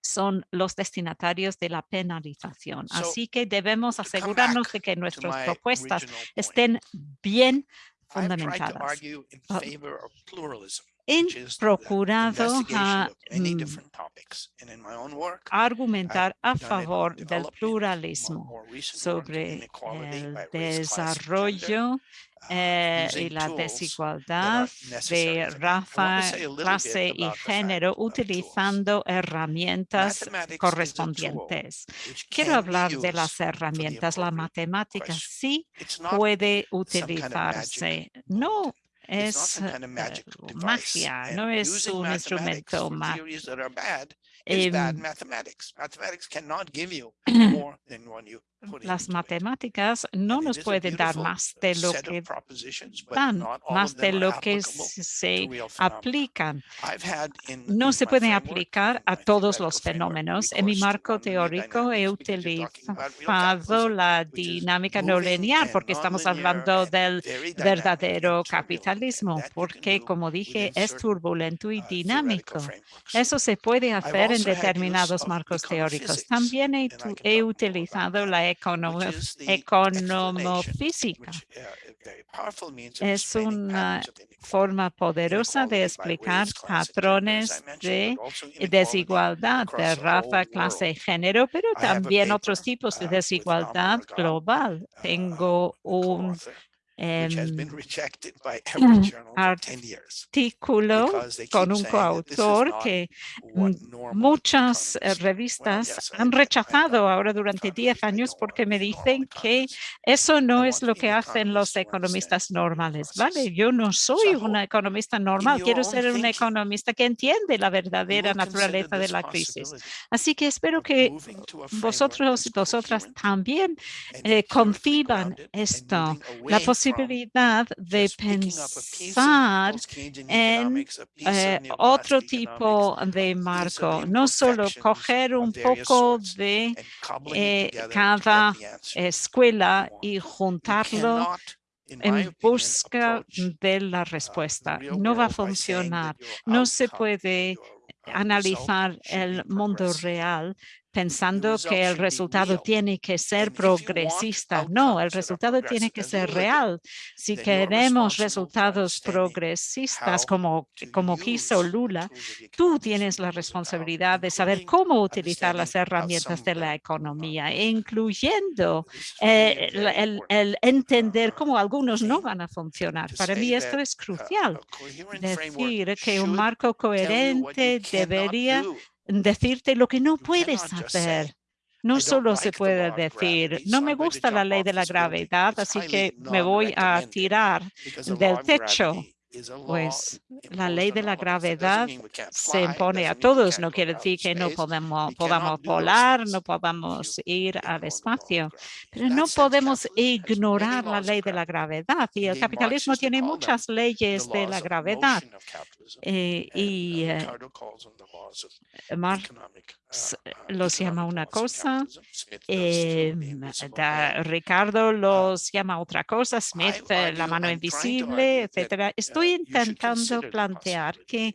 son los destinatarios de la penalización. Así que debemos asegurarnos de que nuestras propuestas estén bien fundamentadas he procurado a, mm, argumentar a favor del pluralismo sobre el desarrollo uh, eh, y la desigualdad de raza, clase y género utilizando herramientas correspondientes. Quiero hablar de las herramientas. La matemática sí puede utilizarse, no es kind of magia, no es un instrumento mágico. bad mathematics. Mathematics cannot give you more than one you Las matemáticas no nos pueden dar más de lo que dan, más de lo que se aplican. No se pueden aplicar a todos los fenómenos. En mi marco teórico he utilizado la dinámica no lineal porque estamos hablando del verdadero capitalismo, porque como dije, es turbulento y uh, dinámico. Eso se puede hacer en determinados marcos teóricos. También he utilizado la economofísica. Es una forma poderosa de explicar patrones de desigualdad de raza, clase y género, pero también otros tipos de desigualdad global. Tengo un artículo con un coautor que muchas eh, revistas han rechazado ahora durante 10 años porque me dicen que eso no es lo que hacen los economistas normales. Vale, yo no soy una economista normal, quiero ser un economista que entiende la verdadera naturaleza de la crisis. Así que espero que vosotros y vosotras también eh, conciban esto, la posibilidad posibilidad de pensar en eh, otro tipo de marco, no solo coger un poco de eh, cada escuela y juntarlo en busca de la respuesta. No va a funcionar. No se puede analizar el mundo real pensando que el resultado tiene que ser progresista. No, el resultado tiene que ser real. Si queremos resultados progresistas como, como quiso Lula, tú tienes la responsabilidad de saber cómo utilizar las herramientas de la economía, incluyendo eh, el, el entender cómo algunos no van a funcionar. Para mí esto es crucial. Decir que un marco coherente debería decirte lo que no puedes hacer. No solo se puede decir, no me gusta la ley de la gravedad, así que me voy a tirar del techo pues la ley de la gravedad se impone a todos. No quiere decir que no podemos, podamos volar, no podamos ir al espacio, pero no podemos ignorar la ley de la gravedad. Y el capitalismo tiene muchas leyes de la gravedad. Eh, y eh, Marx uh, los llama una cosa, eh, Ricardo los llama otra cosa, Smith la mano invisible, etcétera. Estoy intentando plantear que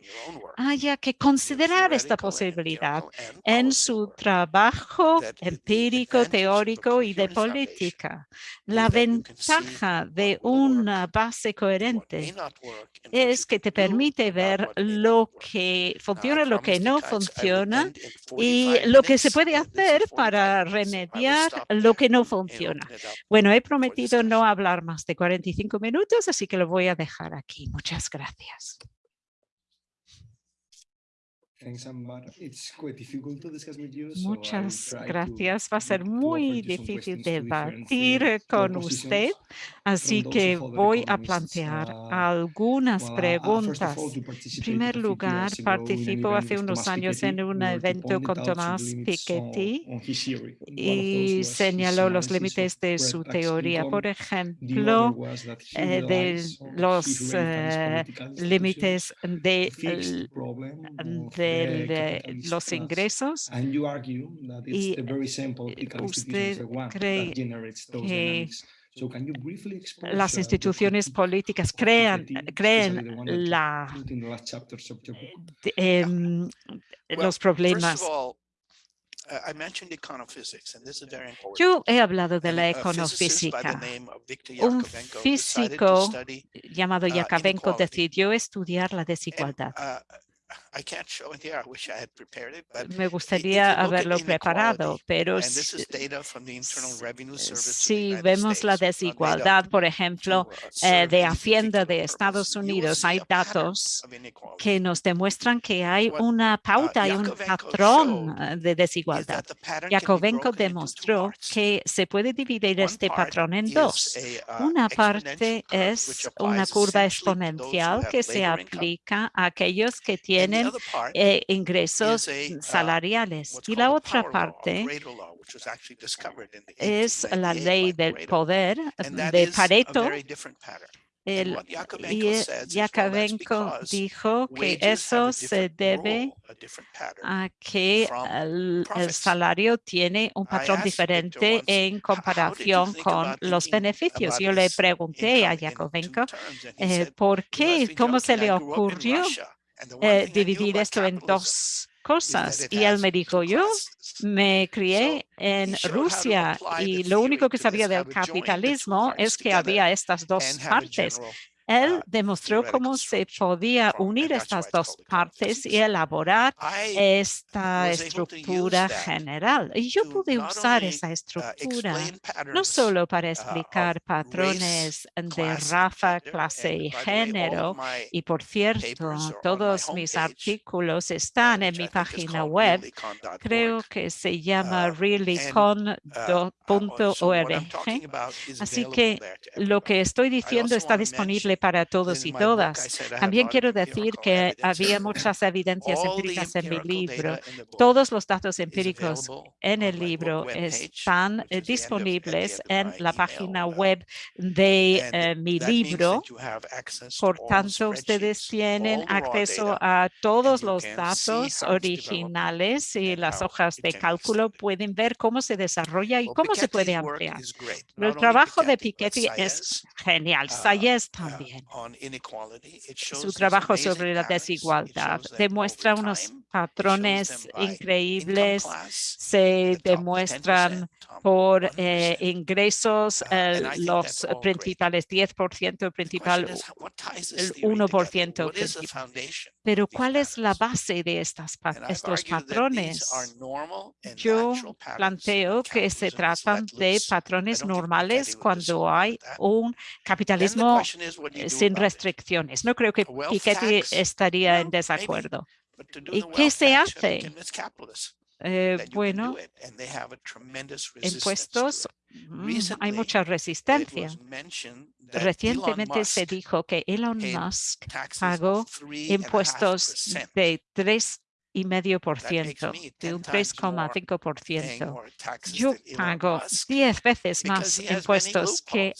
haya que considerar esta posibilidad en su trabajo empírico, teórico y de política. La ventaja de una base coherente es que te permite ver lo que funciona, lo que no funciona y lo que se puede hacer para remediar lo que no funciona. Bueno, he prometido no hablar más de 45 minutos, así que lo voy a dejar aquí. Muchas gracias. Muchas gracias. Va a ser muy difícil debatir con usted, así que voy a plantear algunas uh, preguntas. En primer lugar, participó hace unos años en un evento con Tomás Piketty y señaló los límites de su teoría. Por ejemplo, eh, de los eh, límites de, de de los ingresos y usted cree que las instituciones políticas crean, creen la, em, los problemas yo he hablado de la econofísica. Un físico llamado uh, Yakovenko decidió estudiar la desigualdad. Uh, me gustaría haberlo preparado, pero si, vemos la desigualdad, por ejemplo, eh, de Hacienda de Estados Unidos, hay datos que nos demuestran que hay una uh, pauta, y un patrón eh, de desigualdad. Yakovenko demostró que se puede dividir este patrón en dos. Uh, una parte es una curva exponencial que se aplica a aquellos que tienen eh, ingresos salariales. Y la otra parte es la ley del poder de Pareto, el, y Yakovenko dijo que eso se debe a que el, salario tiene un patrón diferente en comparación con los beneficios. Yo le pregunté a Yakovenko eh, por qué, cómo se le ocurrió eh, dividir esto en dos cosas. Y él me dijo, yo me crié en Rusia y lo único que sabía del capitalismo es que había estas dos partes. Él ah, demostró cómo se podía unir estas dos partes y elaborar esta estructura general. Y yo pude usar esa uh, estructura no solo para uh, explicar patrones de raza, clase y género, y por cierto, todos mis artículos están en mi página web, creo que se llama uh, reallycon.org. Así que lo que estoy diciendo está disponible para todos y todas. También quiero decir que había muchas evidencias empíricas en mi libro. Todos los datos empíricos en el libro están eh, disponibles en la página web de eh, mi libro. Por tanto, ustedes tienen acceso a todos los datos originales y las hojas de cálculo. Pueden ver cómo se desarrolla y cómo se puede ampliar. El trabajo de Piketty es genial. Uh, Sayes uh, también. Su trabajo sobre la desigualdad demuestra unos patrones increíbles, se demuestran por eh, ingresos, uh, los principales 10% principal, el 1% principal. Pero ¿cuál es la base de estas, estos patrones? Yo planteo que se tratan de patrones normales cuando hay un capitalismo eh, sin restricciones. No creo que Piketty estaría en desacuerdo. ¿Y qué se hace? Eh, bueno, impuestos, mm, hay mucha resistencia. Recientemente se dijo que Elon Musk pagó impuestos de 3,5%, de un 3,5%. Yo pago 10 veces más impuestos que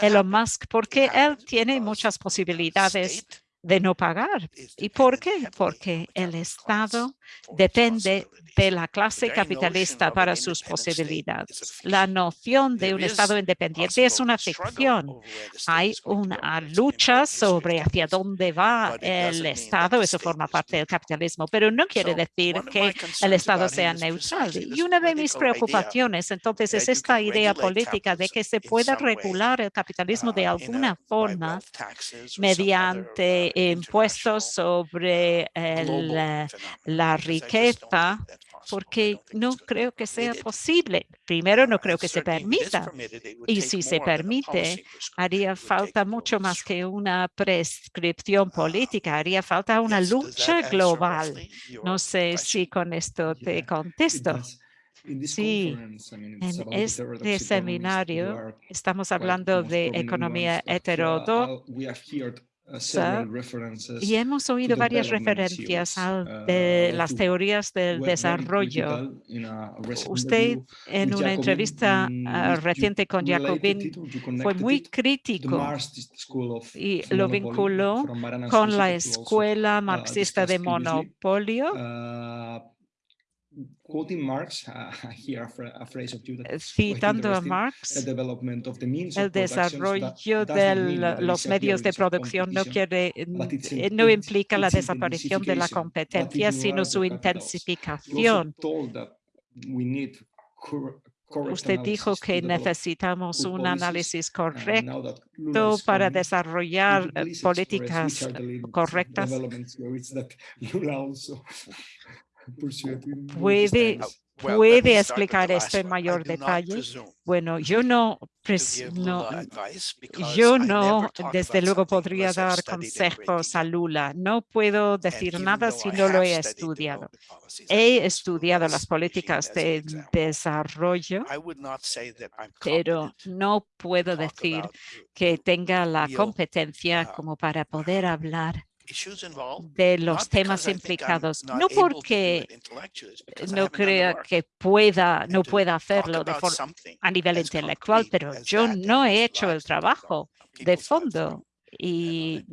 Elon Musk porque él tiene muchas posibilidades de no pagar. ¿Y por qué? Porque el Estado depende de la clase capitalista para sus posibilidades. La noción de un Estado independiente es una ficción. Hay una lucha sobre hacia dónde va el Estado, eso forma parte del capitalismo, pero no quiere decir que el Estado sea neutral. Y una de mis preocupaciones entonces es esta idea política de que se pueda regular el capitalismo de alguna forma mediante impuestos sobre la riqueza porque no creo que sea posible. Primero, no creo que se permita. Y si se permite, haría falta mucho más que una prescripción política. Haría falta una lucha global. No sé si con esto te contesto. Sí, en este seminario estamos hablando de economía heterodoxa y hemos oído varias referencias a de uh, las teorías del desarrollo. Usted en una entrevista uh, reciente con Jacobin fue muy crítico y lo vinculó con la escuela uh, marxista de monopolio citando a Marx, el desarrollo de los medios de producción no, quiere, no implica la desaparición de la competencia, sino su intensificación. Usted dijo que necesitamos un análisis correcto para desarrollar políticas correctas puede, puede explicar esto en mayor detalle. Bueno, yo no, no, yo no, desde luego podría dar consejos a Lula. No puedo decir nada si no lo he estudiado. He estudiado las políticas de desarrollo, pero no puedo decir que tenga la competencia como para poder hablar de los temas implicados, no porque no crea que pueda, no pueda hacerlo de a nivel intelectual, pero yo no he hecho el trabajo de fondo y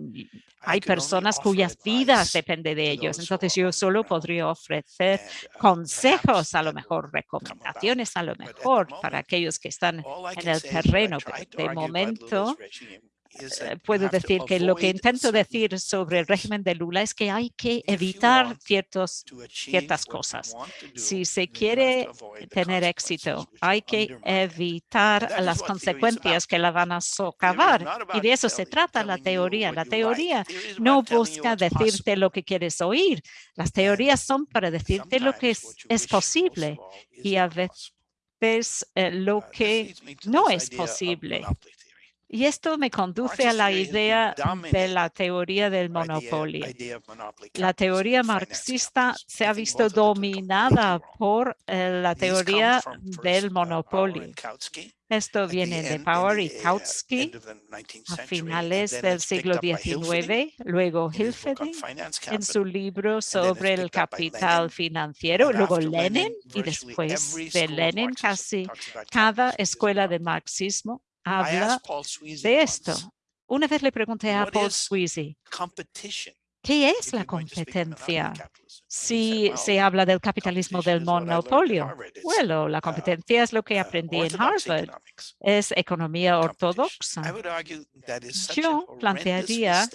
hay personas cuyas vidas dependen de ellos. Entonces yo solo podría ofrecer uh, consejos, a lo mejor recomendaciones, a lo mejor para aquellos que están en el terreno. de momento puedo decir que lo que intento decir sobre el régimen de Lula es que hay que evitar ciertos, ciertas cosas. Si se quiere tener éxito, hay que evitar las consecuencias que la van a socavar. Y de eso se trata la teoría. La teoría no busca decirte lo que quieres oír. Las teorías son para decirte lo que es, es posible y a veces eh, lo uh, que no es posible. Y esto me conduce a la idea de la teoría del monopolio. La teoría marxista se ha visto dominada por eh, la teoría del monopolio. Esto viene de Power y Kautsky a finales del siglo XIX, luego Hilferding en su libro sobre el capital financiero, luego Lenin y después de Lenin casi cada escuela de marxismo habla de esto. Una vez le pregunté a Paul Sweezy, ¿qué es la competencia? Si se habla del capitalismo del monopolio. Bueno, la uh, competencia es lo que aprendí en Harvard. Es economía ortodoxa. Yo plantearía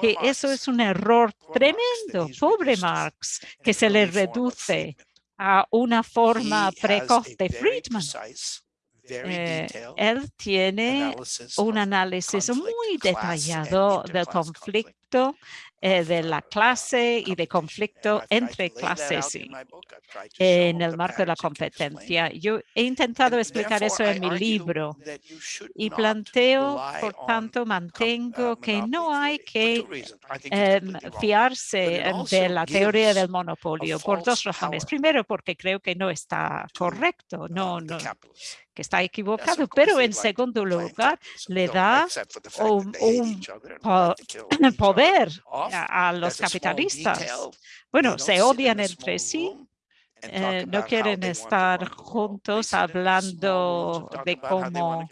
que eso es un error tremendo. Pobre Marx, que se le reduce a una forma precoz de Friedman. Eh, él tiene un análisis muy detallado del conflicto eh, de la clase y de conflicto entre clases en el marco de la competencia. Yo he intentado explicar eso en mi libro y planteo, por tanto, mantengo que no hay que em, fiarse de la teoría del monopolio por dos razones. Primero, porque creo que no está correcto, no, no, que está equivocado, pero en segundo lugar le da un, poder a, los capitalistas. Bueno, se odian entre sí, eh, no quieren estar juntos hablando de cómo,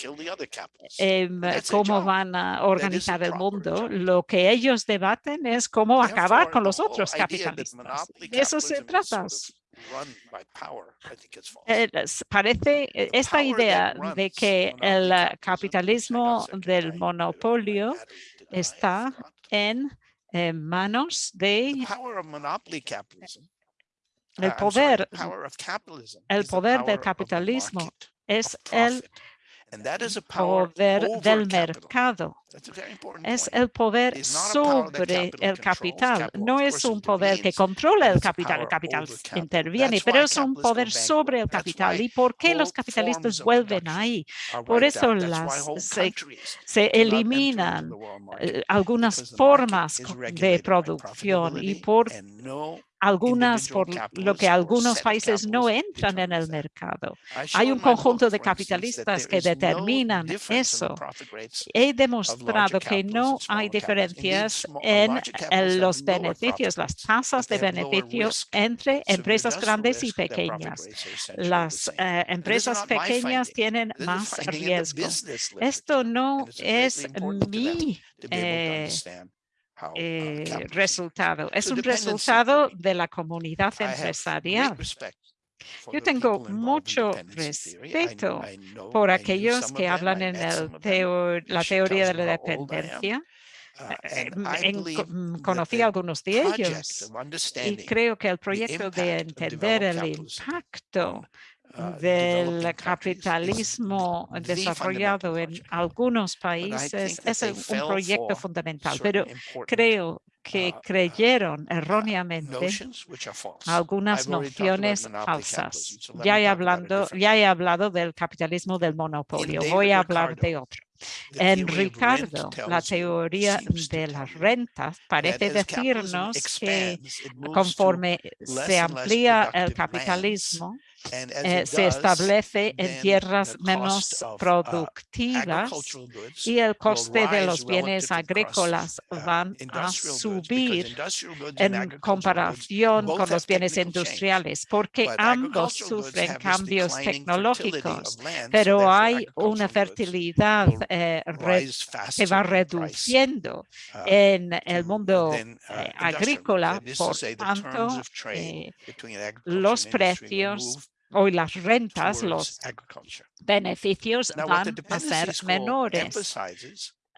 em, cómo van a organizar el mundo. Lo que ellos debaten es cómo acabar con los otros capitalistas. De eso se trata. Eh, parece eh, esta idea de que el capitalismo del monopolio está en, manos de el uh, poder, el poder del capitalismo es el poder del mercado. Es el poder sobre el capital. No es un poder que controla el capital. El capital interviene, pero es un poder sobre el capital. ¿Y por qué los capitalistas vuelven ahí? Por eso las, se, eliminan eh, algunas formas de producción y por algunas por lo que algunos países no entran en el mercado. Hay un conjunto de capitalistas que determinan eso. He demostrado que no hay diferencias en, los beneficios, las tasas de beneficios entre empresas grandes y pequeñas. Las eh, empresas pequeñas tienen más riesgo. Esto no es mi eh, resultado. Es un resultado de la comunidad empresarial. Yo tengo mucho respeto por aquellos que hablan en el la teoría de la dependencia. Uh, eh, mm, conocí a algunos de ellos y creo que el proyecto de entender el impacto del capitalismo desarrollado en algunos países. es un proyecto fundamental, pero creo que uh, creyeron erróneamente algunas nociones falsas. Ya he, hablando, ya he hablado del capitalismo del monopolio, voy a hablar de otro. En Ricardo, la teoría de las rentas parece decirnos que conforme se amplía el capitalismo, eh, se establece en tierras menos uh, productivas y el coste de los bienes agrícolas uh, van a subir en comparación con los bienes industriales, porque ambos sufren cambios tecnológicos, pero hay una fertilidad eh, que va reduciendo uh, en el mundo eh, agrícola, por tanto, los precios Hoy las rentas, los beneficios van a ser menores.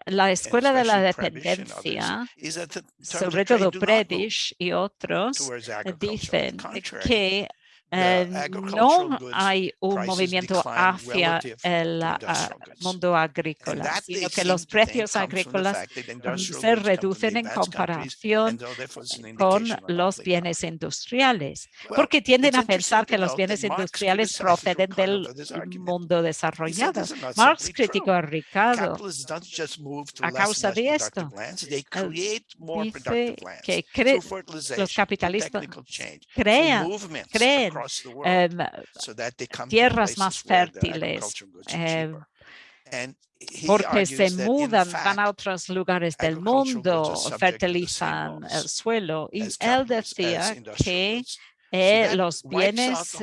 La escuela de la dependencia, sobre todo Predish y otros, dicen que eh, no hay un movimiento hacia el ah, mundo agrícola, sino que los precios agrícolas se reducen en comparación con los bienes industriales, porque tienden a pensar que los bienes industriales proceden del mundo desarrollado. Marx criticó a Ricardo a causa de esto. Dice que los capitalistas crean, creen Em, tierras más fértiles em, porque se mudan, van a otros lugares del mundo, fertilizan el suelo. Y él decía que eh, los bienes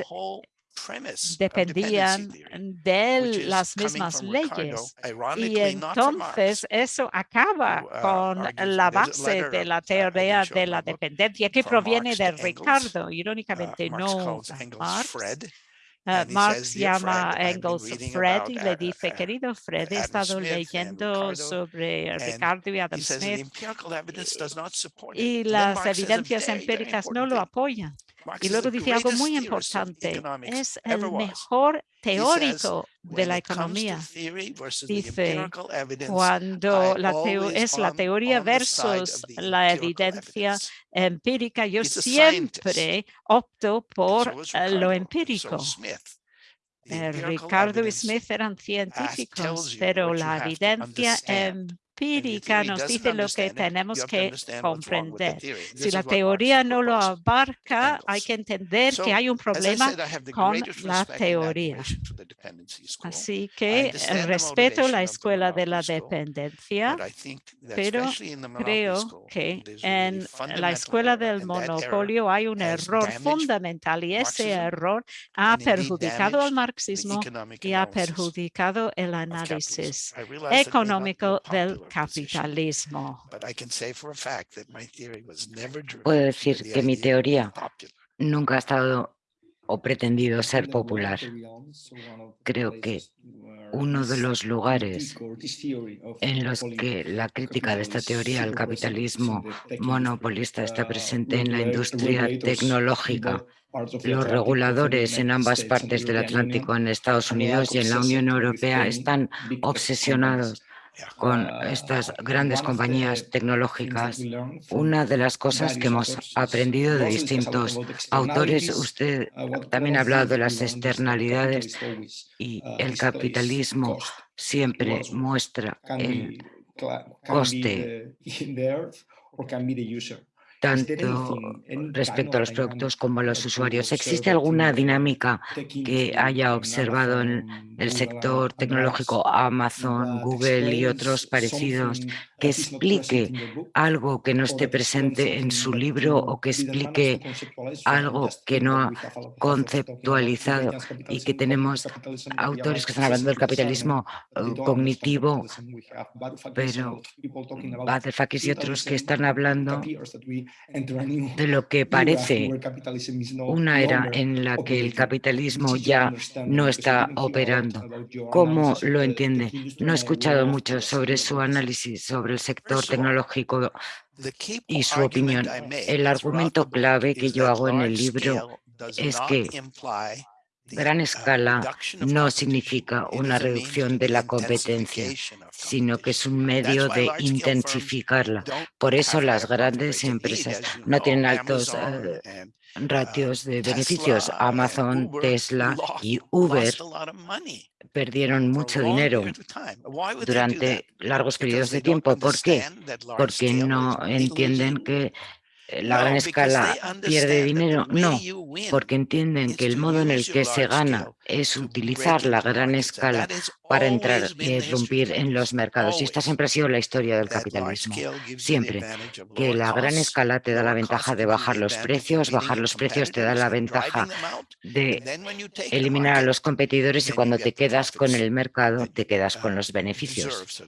dependían de las mismas leyes. Y entonces eso acaba uh, con la base de la uh, teoría de la dependencia que proviene de Ricardo, irónicamente uh, no Marx. Marx llama a Engels Fred y le dice, querido Fred, he estado leyendo sobre Ricardo y Adam Smith y las evidencias empíricas no lo apoyan. Y luego dice algo muy importante, es el mejor teórico de la economía. Dice, cuando la es la teoría versus la evidencia empírica, yo siempre opto por eh, lo empírico. Eh, Ricardo y Smith eran científicos, pero la evidencia empírica nos dice lo que tenemos que comprender. Si la teoría no lo abarca, hay que entender que hay un problema con la teoría. Así que respeto la escuela de la dependencia, pero creo que en la escuela del monopolio hay un error fundamental y ese error ha perjudicado al marxismo y ha perjudicado el análisis económico del capitalismo. Puedo decir que mi teoría nunca ha estado o pretendido ser popular. Creo que uno de los lugares en los que la crítica de esta teoría al capitalismo monopolista está presente en la industria tecnológica. Los reguladores en ambas partes del Atlántico, en Estados Unidos y en la Unión Europea, están obsesionados con estas grandes compañías tecnológicas, una de las cosas que hemos aprendido de distintos autores, usted también ha hablado de las externalidades y el capitalismo siempre muestra el coste tanto respecto a los productos como a los usuarios. ¿Existe alguna dinámica que haya observado en el sector tecnológico, Amazon, Google y otros parecidos, que explique algo que no esté presente en su libro o que explique algo que no ha conceptualizado y que tenemos autores que están hablando del capitalismo eh, cognitivo, pero Varoufakis y otros que están hablando de lo que parece una era en la que el capitalismo ya no está operando. ¿Cómo lo entiende? No he escuchado mucho sobre su análisis sobre el sector tecnológico y su opinión. El argumento clave que yo hago en el libro es que gran escala no significa una reducción de la competencia, sino que es un medio de intensificarla. Por eso las grandes empresas no tienen altos eh, ratios de beneficios. Amazon, Tesla y Uber perdieron mucho dinero durante largos periodos de tiempo. ¿Por qué? Porque no entienden que la gran escala pierde dinero? No, porque entienden que el modo en el que se gana es utilizar la gran escala para entrar y irrumpir en los mercados. Y esta siempre ha sido la historia del capitalismo. Siempre que la gran escala te da la ventaja de bajar los precios, bajar los precios te da la ventaja de eliminar a los competidores y cuando te quedas con el mercado te quedas con los beneficios.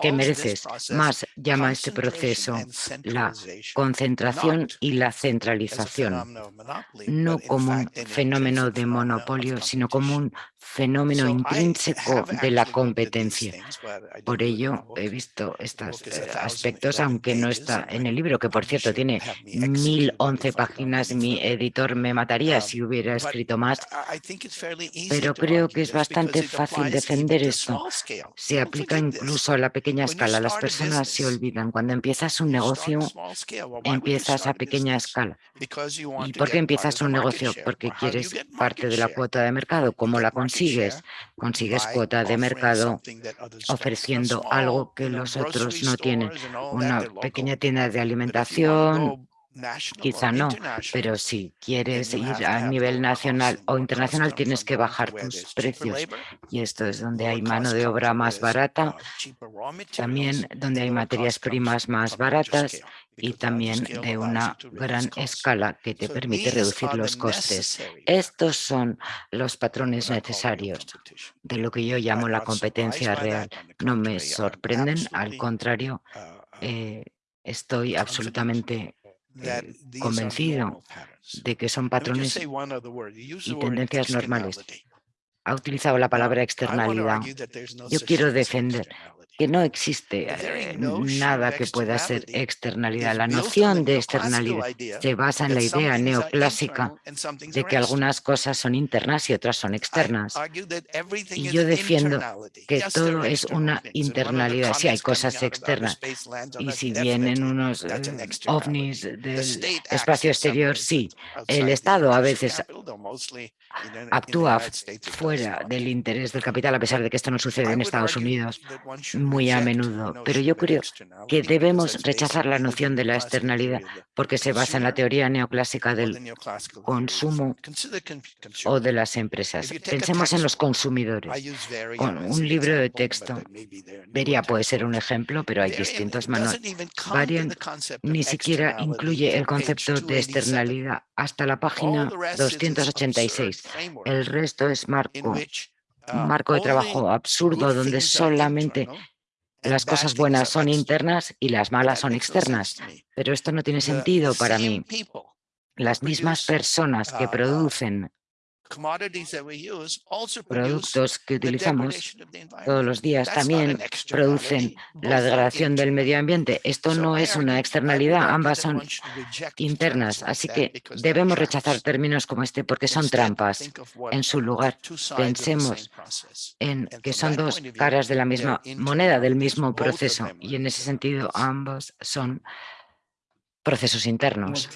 que mereces. Más llama este proceso la concentración y la centralización, no como un fenómeno de monopolio monopolio, sino como un fenómeno intrínseco de la competencia. Por ello he visto estos eh, aspectos, aunque no está en el libro, que por cierto tiene 1011 páginas. Mi editor me mataría si hubiera escrito más, pero creo que es bastante fácil defender esto. Se aplica incluso a la pequeña escala. Las personas se olvidan. Cuando empiezas un negocio, empiezas a pequeña escala. ¿Y por qué empiezas un negocio? Porque quieres parte de la cuota de mercado. ¿Cómo la consigues? Consigues cuota de mercado ofreciendo algo que los otros no tienen. Una pequeña tienda de alimentación, Quizá no, pero si quieres ir a nivel nacional o internacional tienes que bajar tus precios. Y esto es donde hay mano de obra más barata, también donde hay materias primas más baratas y también de una gran escala que te permite reducir los costes. Estos son los patrones necesarios de lo que yo llamo la competencia real. No me sorprenden, al contrario, eh, estoy absolutamente convencido de que son patrones y tendencias normales. Ha utilizado la palabra externalidad. Yo quiero defender que no existe eh, nada que pueda ser externalidad. La noción de externalidad se basa en la idea neoclásica de que algunas cosas son internas y otras son externas. Y yo defiendo que todo es una internalidad. Si hay cosas externas y si vienen unos eh, ovnis del espacio exterior, sí. El Estado a veces actúa fuera del interés del capital, a pesar de que esto no sucede en Estados Unidos muy a menudo. Pero yo creo que debemos rechazar la noción de la externalidad porque se basa en la teoría neoclásica del consumo o de las empresas. Pensemos en los consumidores. Con un libro de texto, Vería puede ser un ejemplo, pero hay distintos manuales. Varian ni siquiera incluye el concepto de externalidad hasta la página 286. El resto es marco, un marco de trabajo absurdo donde solamente las cosas buenas son internas y las malas son externas. Pero esto no tiene sentido para mí. Las mismas personas que producen productos que utilizamos todos los días. También producen la degradación del medio ambiente. Esto no es una externalidad, ambas son internas, así que debemos rechazar términos como este porque son trampas. En su lugar, pensemos en que son dos caras de la misma moneda, del mismo proceso, y en ese sentido ambos son procesos internos.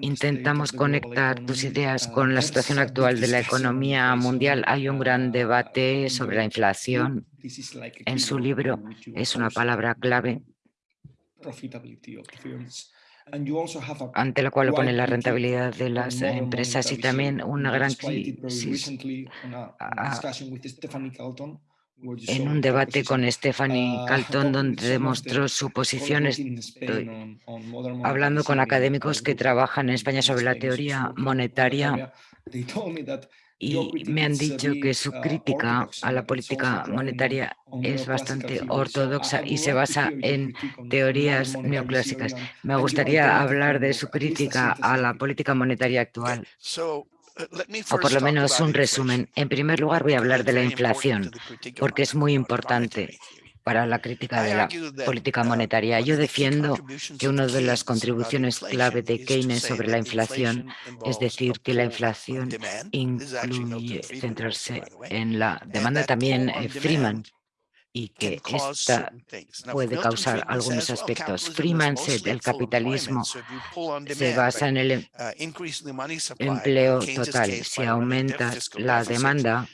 Intentamos conectar tus ideas con la situación actual de la economía mundial. Hay un gran debate sobre la inflación. En su libro es una palabra clave ante la cual pone la rentabilidad de las empresas y también una gran crisis en un debate con Stephanie ah, Calton donde demostró su posición. Estoy hablando con académicos que trabajan en España sobre la teoría monetaria y me han dicho que su crítica a la política monetaria es bastante ortodoxa y se basa en teorías neoclásicas. Me gustaría hablar de su crítica a la política monetaria actual o por lo menos un resumen. En primer lugar voy a hablar de la inflación, porque es muy importante para la crítica de la política monetaria. Yo defiendo que una de las contribuciones clave de Keynes sobre la inflación es decir que la inflación incluye centrarse en la demanda. También eh, Freeman y que esta puede causar algunos aspectos. Freeman el capitalismo se basa en el uh, empleo total. Si aumentas la demanda,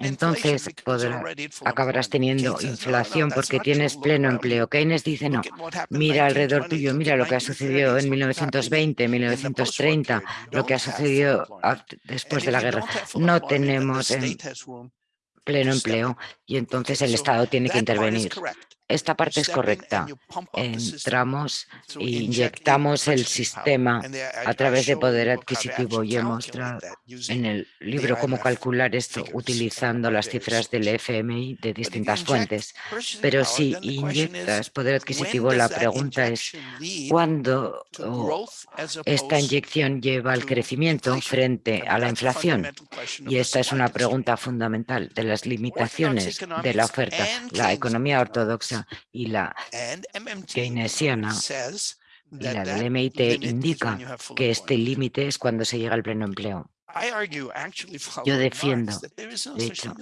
entonces acabarás teniendo inflación porque tienes pleno empleo. Keynes dice no, mira alrededor tuyo, mira lo que ha sucedido en 1920, 1930, lo que ha sucedido después de la guerra. No tenemos pleno empleo y entonces el Estado tiene que intervenir. Esta parte es correcta. Entramos e inyectamos el sistema a través de poder adquisitivo y he mostrado en el libro cómo calcular esto utilizando las cifras del FMI de distintas fuentes. Pero si inyectas poder adquisitivo, la pregunta es ¿cuándo esta inyección lleva al crecimiento frente a la inflación? Y esta es una pregunta fundamental de las limitaciones de la oferta. La economía ortodoxa y la keynesiana y la del MIT indica que este límite es cuando se llega al pleno empleo. Yo defiendo, de hecho,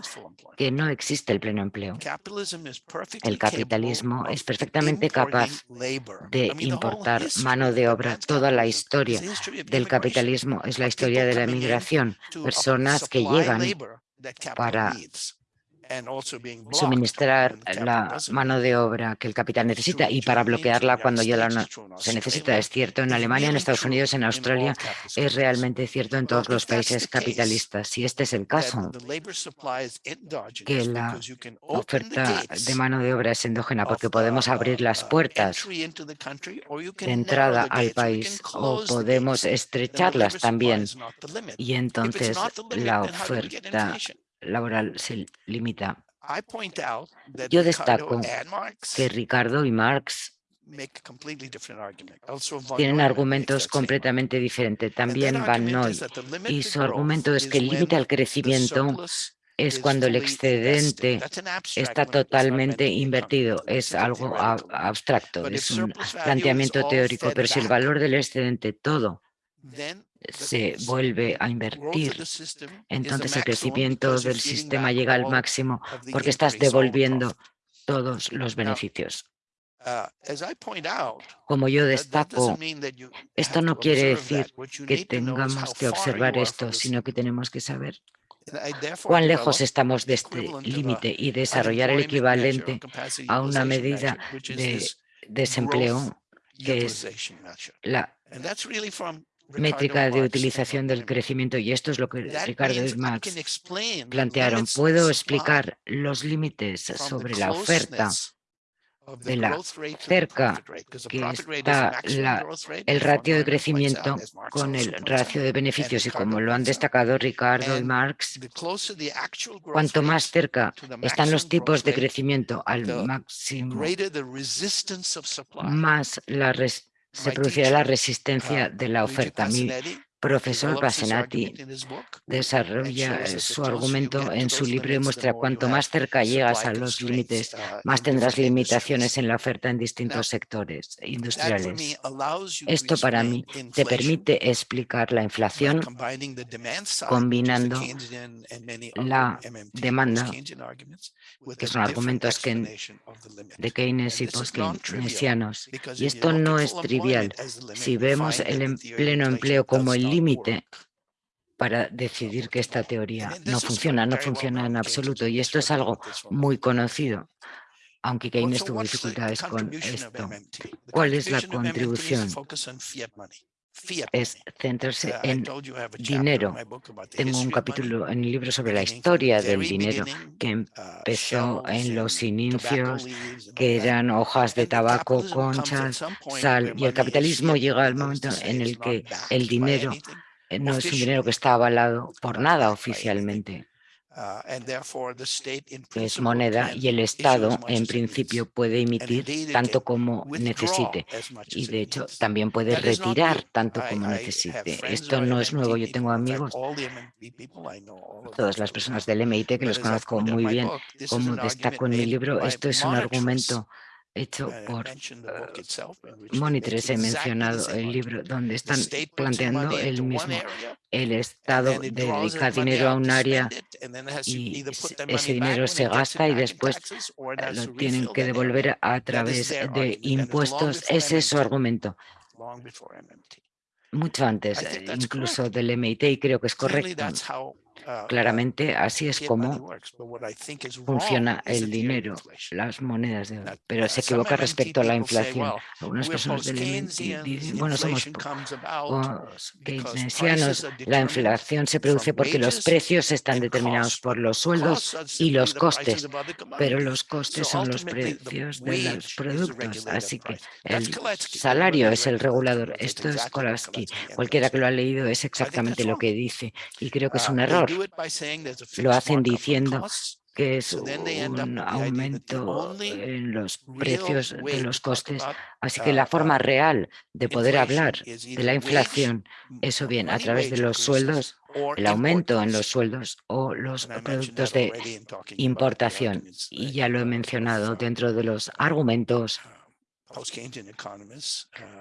que no existe el pleno empleo. El capitalismo es perfectamente capaz de importar mano de obra. Toda la historia del capitalismo es la historia de la migración. Personas que llegan para suministrar la mano de obra que el capital necesita y para bloquearla cuando ya la se necesita. Es cierto en Alemania, en Estados Unidos, en Australia, es realmente cierto en todos los países capitalistas. Si este es el caso, que la oferta de mano de obra es endógena porque podemos abrir las puertas de entrada al país o podemos estrecharlas también. y entonces la oferta laboral se limita. Yo destaco que Ricardo y Marx tienen argumentos completamente diferentes. También Van Noy. Y su argumento es que el límite al crecimiento es cuando el excedente está totalmente invertido. Es algo abstracto, es un planteamiento teórico, pero si el valor del excedente todo se vuelve a invertir, entonces el crecimiento del sistema llega al máximo porque estás devolviendo todos los beneficios. Uh, Como yo destaco, esto no quiere decir que tengamos que observar esto, sino que tenemos que saber cuán lejos estamos de este límite y desarrollar el equivalente a una medida de desempleo que es la métrica de utilización del crecimiento y esto es lo que Ricardo y Max plantearon. Puedo explicar los límites sobre la oferta de la cerca que está el ratio de crecimiento con el ratio de beneficios. Y como lo han destacado Ricardo y Marx, cuanto más cerca están los tipos de crecimiento al máximo, más la se producirá la resistencia de la oferta. Profesor Basenati desarrolla su argumento en su libro y muestra cuanto más cerca llegas a los límites, más tendrás limitaciones en la oferta en distintos sectores industriales. Esto para mí te permite explicar la inflación combinando la demanda que son argumentos que, de Keynes y post-keynesianos. Y esto no es trivial. Si vemos el em, pleno empleo como el límite para decidir que esta teoría no funciona, no funciona en absoluto. Y esto es algo muy conocido, aunque Keynes tuvo dificultades con esto. ¿Cuál es la contribución? Es centrarse en dinero. Tengo un capítulo en el libro sobre la historia del dinero que uh, empezó en los inicios, que eran hojas de tabaco, conchas, sal, y el capitalismo llega al momento en el que el dinero eh, no es un dinero que está avalado por nada oficialmente. Uh, es moneda y el Estado en principio puede emitir tanto como necesite. y de hecho también puede retirar tanto como necesite. Esto no es nuevo, yo tengo amigos, todas las personas del MIT que los conozco muy bien, como destaco en mi libro, esto es un argumento hecho por monitores. He mencionado el libro donde están planteando el mismo. El Estado dedica dinero a un área y ese dinero se gasta y después lo tienen que devolver a través de impuestos. Ese es su argumento. Mucho antes, incluso del MIT, y creo que es correcto. Uh, Claramente así es como funciona el dinero, las monedas de oro. Pero se equivoca respecto a la inflación. Algunas personas del MIT dicen, bueno, somos keynesianos, la inflación se produce porque los precios están determinados por los sueldos y los costes, pero los costes son los precios de los productos, así que el salario es el regulador. Esto es Kolaski. Cualquiera que lo ha leído es exactamente lo que dice y creo que es un error. Lo hacen diciendo que es un aumento en los precios de los costes. Así que la forma real de poder hablar de la inflación es o bien a través de los sueldos, el aumento en los sueldos o los productos de importación. Y ya lo he mencionado dentro de los argumentos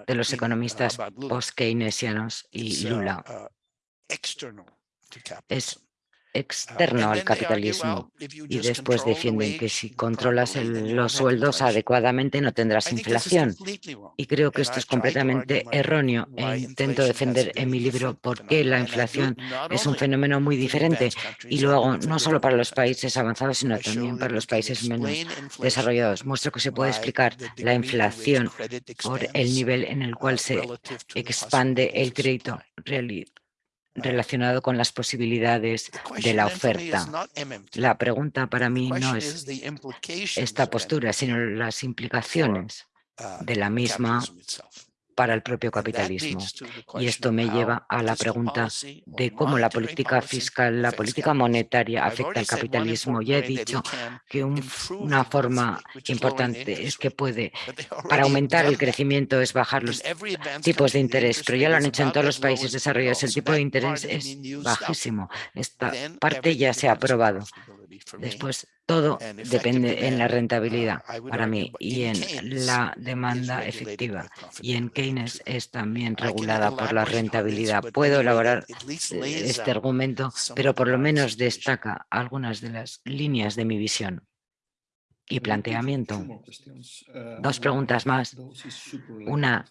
de los economistas post-keynesianos y Lula. Es externo uh, al capitalismo y después defienden que si controlas los sueldos adecuadamente no tendrás inflación. Y creo que esto es completamente erróneo e intento defender en mi libro por qué la inflación es un fenómeno muy diferente y luego no solo para los países avanzados sino también para los países menos desarrollados. Muestro que se puede explicar la inflación por el nivel en el cual se expande el crédito relacionado con las posibilidades de la oferta. La pregunta para mí no es esta postura, sino las implicaciones uh, de la misma para el propio capitalismo. Y esto me lleva a la pregunta de cómo la política fiscal, la política monetaria afecta al capitalismo. Ya he dicho que una forma importante es que puede, para aumentar el crecimiento, es bajar los tipos de interés, pero ya lo han hecho en todos los países desarrollados. El tipo de interés es bajísimo. Esta parte ya se ha aprobado. Después, todo depende en la rentabilidad para mí y en la demanda efectiva. Y en Keynes es también regulada por la rentabilidad. Puedo elaborar este argumento, pero por lo menos destaca algunas de las líneas de mi visión y planteamiento. Dos preguntas más. Una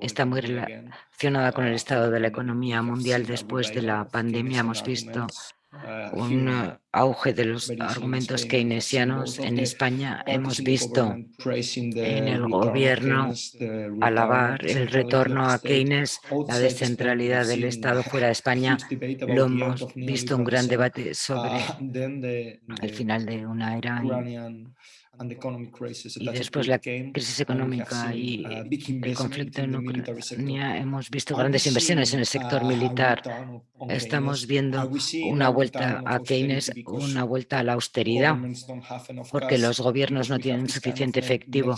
está muy relacionada con el estado de la economía mundial después de la pandemia. Hemos visto un eh, auge de los argumentos keynesianos en España. Hemos visto en el gobierno alabar el retorno a Keynes, la descentralidad del Estado fuera de España. Lo hemos visto un gran debate sobre el final de una era y después la crisis económica y el conflicto en Ucrania, hemos visto grandes inversiones en el sector militar. Estamos viendo una vuelta a Keynes, una vuelta a la austeridad, porque los gobiernos no tienen suficiente efectivo,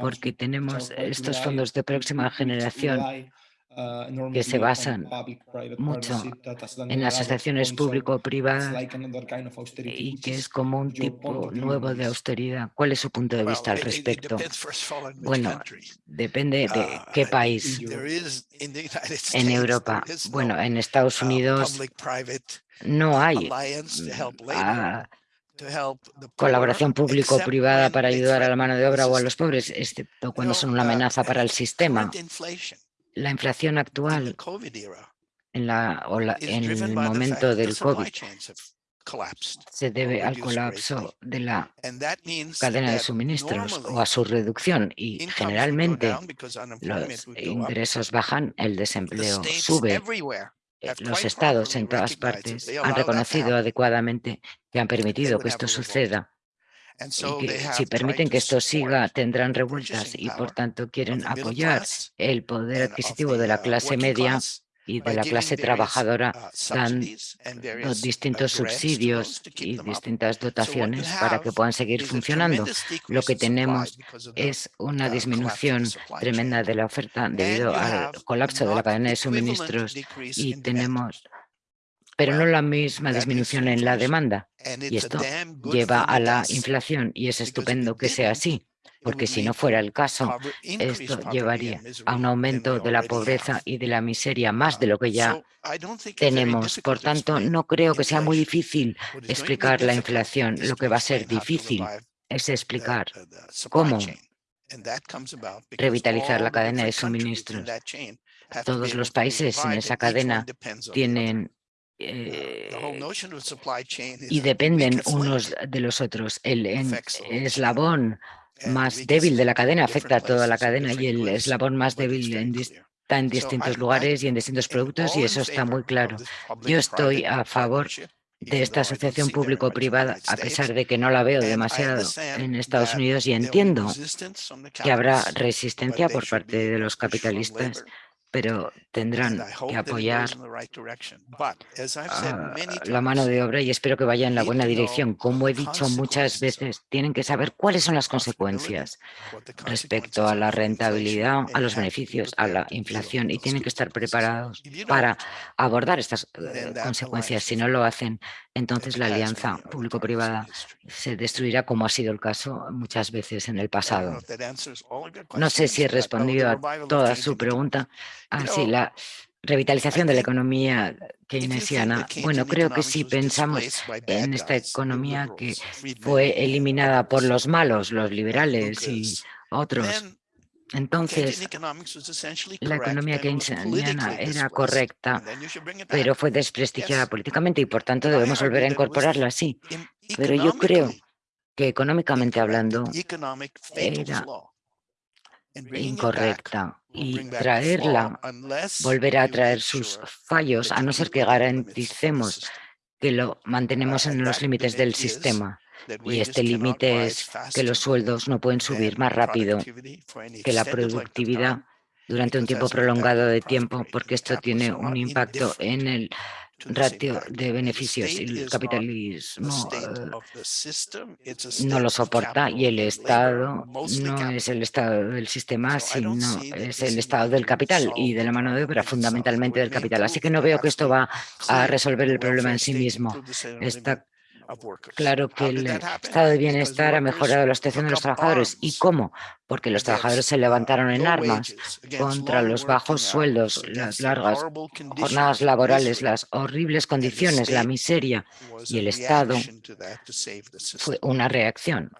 porque tenemos estos fondos de próxima generación que se basan mucho en las asociaciones público-privadas y que es como un tipo nuevo de austeridad. ¿Cuál es su punto de vista al respecto? Bueno, depende de uh, qué país. En Europa, bueno, en Estados Unidos no hay ah, colaboración público-privada para ayudar a la mano de obra o a los pobres, excepto cuando son una uh, amenaza para el sistema la inflación actual en, la, en el momento del COVID se debe al colapso de la cadena de suministros o a su reducción. Y generalmente los ingresos bajan, el desempleo sube. Eh, los estados en todas partes han reconocido adecuadamente que han permitido que esto suceda y que si permiten que esto siga tendrán revueltas y por tanto quieren apoyar el poder adquisitivo de la uh, clase media y de la clase trabajadora. uh, dan los distintos subsidios y distintas dotaciones para que puedan seguir funcionando. Lo que tenemos es una uh, disminución tremenda de la oferta debido al colapso de la cadena de suministros y tenemos pero no la misma disminución en la demanda. Y esto lleva a la inflación y es estupendo que sea así, porque si no fuera el caso, esto llevaría a un aumento de la pobreza y de la miseria más de lo que ya tenemos. Por tanto, no creo que sea muy difícil explicar la inflación. Lo que va a ser difícil es explicar cómo revitalizar la cadena de suministros. Todos los países en esa cadena tienen eh, y dependen unos de los otros. El eslabón más débil de la cadena afecta a toda la cadena y el eslabón más débil está en distintos lugares y en distintos productos y eso está muy claro. Yo estoy a favor de esta asociación público-privada, a pesar de que no la veo demasiado en Estados Unidos y entiendo que habrá resistencia por parte de los capitalistas pero tendrán que apoyar la mano de obra y espero que vaya en la buena dirección. Como he dicho muchas veces, tienen que saber cuáles son las consecuencias respecto a la rentabilidad, a los beneficios, a la inflación y tienen que estar preparados para abordar estas eh, consecuencias. Si no lo hacen, entonces la alianza público-privada se destruirá como ha sido el caso muchas veces en el pasado. No sé si he respondido a toda su pregunta. Así, ah, la revitalización de la economía keynesiana. Bueno, creo que si pensamos en esta economía que fue eliminada por los malos, los liberales y otros, entonces, la economía keynesiana era correcta, pero fue desprestigiada políticamente y por tanto debemos volver a incorporarla así. Pero yo creo que económicamente hablando era incorrecta y traerla volverá a traer sus fallos a no ser que garanticemos que lo mantenemos en los límites del sistema. Y este límite es que los sueldos no pueden subir más rápido que la productividad durante un tiempo prolongado de tiempo, porque esto tiene un impacto en el ratio de beneficios el capitalismo eh, no lo soporta y el Estado no es el Estado del sistema, sino es el Estado del capital y de la mano de obra, fundamentalmente del capital. Así que no veo que esto va a resolver el problema en sí mismo. Está Claro que el estado de bienestar ha mejorado la situación de los trabajadores. ¿Y cómo? Porque los trabajadores se levantaron en armas contra los bajos sueldos, las largas jornadas laborales, las horribles condiciones, la miseria. Y el Estado fue una reacción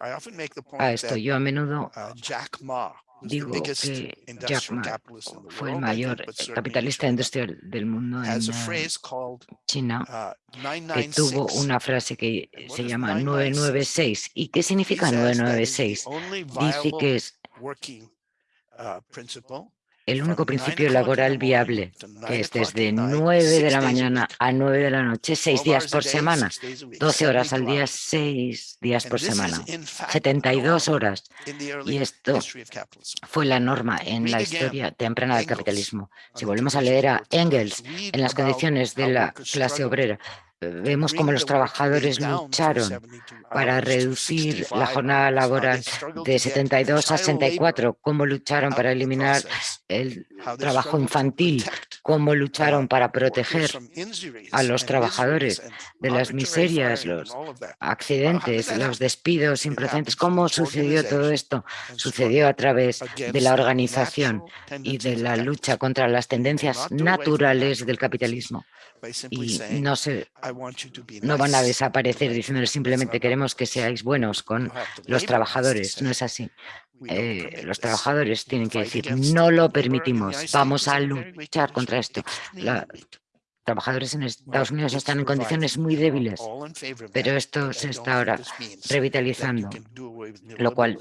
a esto. Yo a menudo Digo que Jack Ma fue el mayor capitalista industrial del mundo en China, uh, que tuvo una frase que se llama 996. ¿Y qué significa 996? Dice que es el único principio laboral viable, que es desde 9 de la mañana a 9 de la noche, 6 días por semana, 12 horas al día, 6 días por semana, 72 horas. Y esto fue la norma en la historia temprana del capitalismo. Si volvemos a leer a Engels en las condiciones de la clase obrera, vemos cómo los trabajadores lucharon para reducir la jornada laboral de 72 a 64, cómo lucharon para eliminar el trabajo infantil, cómo lucharon para proteger a los trabajadores de las miserias, los accidentes, los despidos improcedentes. ¿Cómo sucedió todo esto? Sucedió a través de la organización y de la lucha contra las tendencias naturales del capitalismo y no, se, no van a desaparecer diciéndoles simplemente queremos que seáis buenos con los trabajadores. No es así. Eh, los trabajadores tienen que decir no lo permitimos, vamos a luchar contra esto. Los trabajadores en Estados Unidos están en condiciones muy débiles, pero esto se está ahora revitalizando, lo cual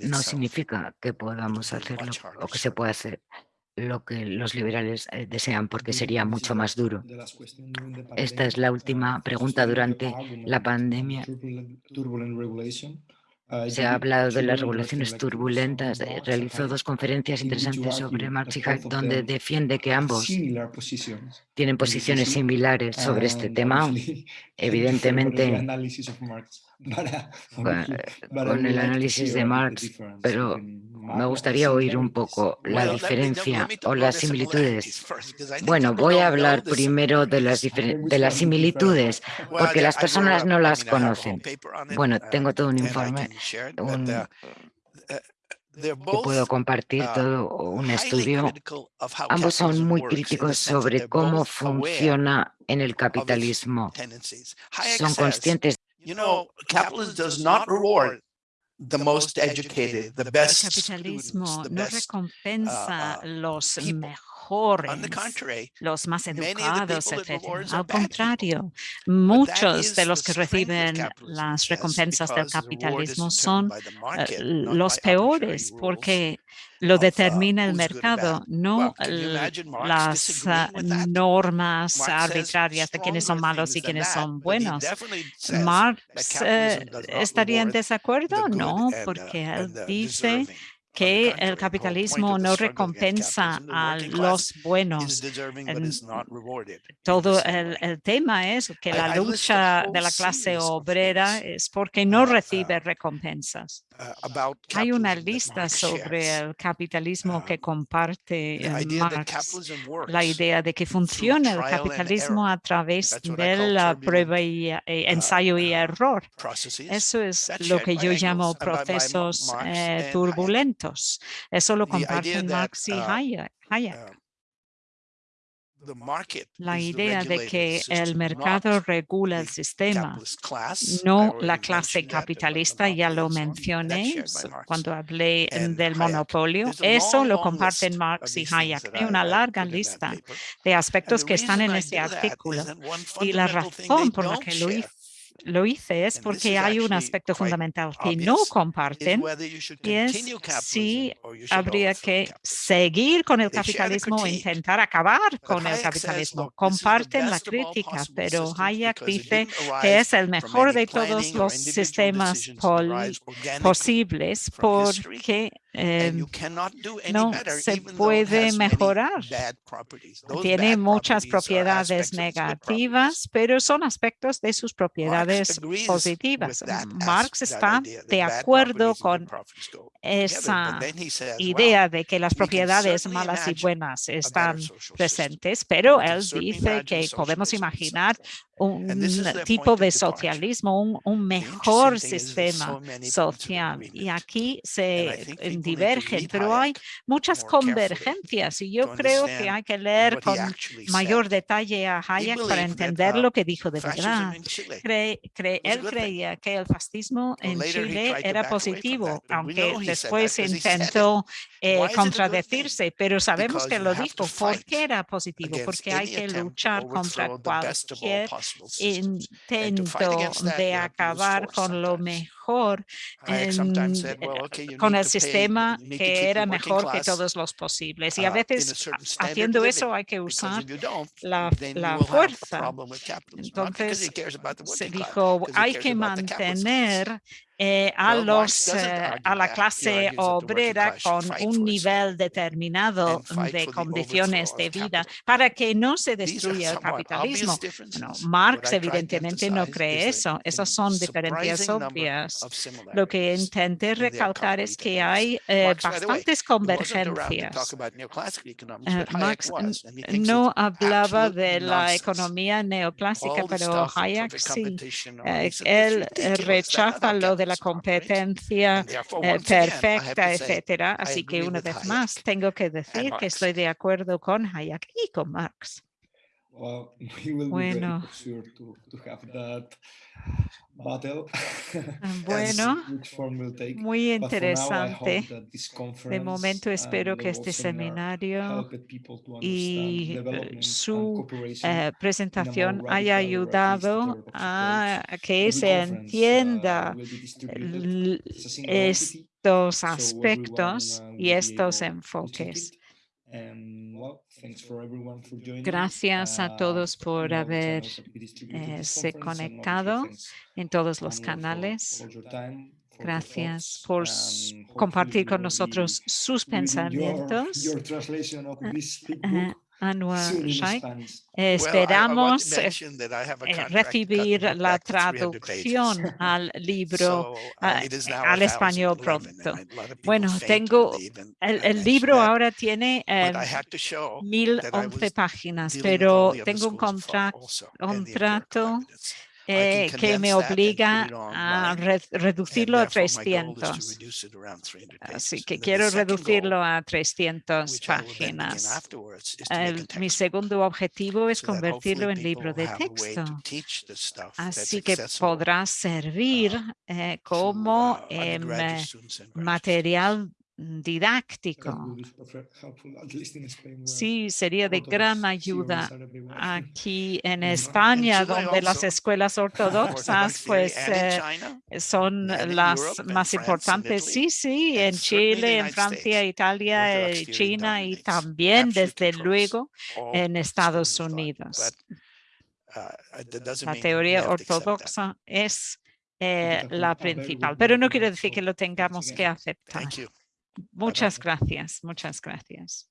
no significa que podamos hacerlo o que se pueda hacer lo que los liberales eh, desean, porque sería mucho más duro. Esta es la última pregunta durante la pandemia. Ah, Se ha hablado de las regulaciones turbulentas. Realizó dos conferencias interesantes sobre Marx y Hayek, donde defiende que ambos tienen posiciones similares sobre este tema. Evidentemente, con el análisis de Marx, pero me gustaría oír un poco la diferencia o las similitudes. Bueno, voy a hablar primero de las, de las similitudes, porque las personas no las conocen. Bueno, tengo todo un informe que puedo compartir todo un estudio. Ambos son muy críticos sobre cómo funciona en el capitalismo. Son conscientes You know, capitalism does not reward the most educated, the best El capitalismo no recompensa uh, uh, los mejores los más educados, etc. Al contrario, muchos de los que reciben las recompensas del capitalismo son eh, los peores porque lo determina el mercado, no las ah, normas arbitrarias de quiénes son malos y quiénes son buenos. Marx eh, estaría en desacuerdo, no, porque él dice que el capitalismo no recompensa a los buenos. Todo el, tema es que la lucha de la clase obrera es porque no uh, recibe recompensas. Uh, Hay una lista sobre el capitalismo que uh, comparte Marx, la idea de que funciona el capitalismo a través de la prueba y eh, ensayo y error. Eso es lo que yo llamo procesos eh, turbulentos. Eso lo comparten Marx y uh, Hayek. La idea de que el mercado regula el sistema, no la clase capitalista, ya lo mencioné cuando hablé del monopolio. Eso lo comparten Marx y Hayek. Hay una larga lista de aspectos que están en ese artículo. Y la razón por la que lo hice lo hice es porque hay un aspecto fundamental que no comparten y es si habría que seguir con el capitalismo o intentar acabar con el capitalismo. Comparten la crítica, pero Hayek dice que es el mejor de todos los sistemas posibles porque Em, no se puede mejorar. Tiene muchas propiedades negativas, pero son aspectos de sus propiedades positivas. Marx está de acuerdo con esa idea de que las propiedades malas y buenas están presentes, pero él dice que podemos imaginar un tipo de socialismo, un, mejor sistema social. Y aquí se divergen, pero hay muchas convergencias y yo creo que hay que leer con mayor detalle a Hayek para entender lo que dijo de verdad. él creía que el fascismo en Chile era positivo, aunque después intentó eh, contradecirse, pero sabemos que lo dijo. ¿Por qué era positivo? Porque hay que luchar contra cualquier intento de acabar con lo mejor con el sistema que era mejor que todos los posibles. Y a uh, veces haciendo eso hay que usar la, la fuerza. Entonces se dijo, hay que mantener eh, a, los, eh, a la clase obrera con un nivel determinado de condiciones de vida para que no se destruya el capitalismo. Marx evidentemente no cree eso. Esas son diferencias obvias. Lo que intenté recalcar es que hay eh, bastantes convergencias. Marx no hablaba de la economía neoclásica, pero Hayek sí. él rechaza lo de la competencia eh, perfecta, etcétera. Así que una vez más tengo que decir que estoy de acuerdo con Hayek y con Marx. Bueno, bueno, muy interesante. De momento espero que este seminario y eh, su eh, presentación haya ayudado a que se entienda estos aspectos y estos enfoques. Gracias a todos por haberse eh, conectado en todos los canales. Gracias por compartir con nosotros sus pensamientos. Anwar Shaikh. Esperamos eh, recibir la traducción al libro, al español pronto. Bueno, tengo, el, libro ahora tiene 1011 páginas, pero tengo un contrato eh, que me obliga a reducirlo a 300. Así que quiero reducirlo a 300 páginas. mi segundo objetivo es convertirlo en libro de texto. Así que podrá servir uh, eh, como em, material didáctico. Sí, sería de gran ayuda aquí en España, donde las escuelas ortodoxas pues eh, son las más importantes. Sí, sí, en Chile, en Francia, Italia, eh, China y también, desde luego, en Estados Unidos. Uh, la teoría ortodoxa es eh, la principal, pero no quiere decir que lo tengamos que aceptar. Muchas gracias, muchas gracias.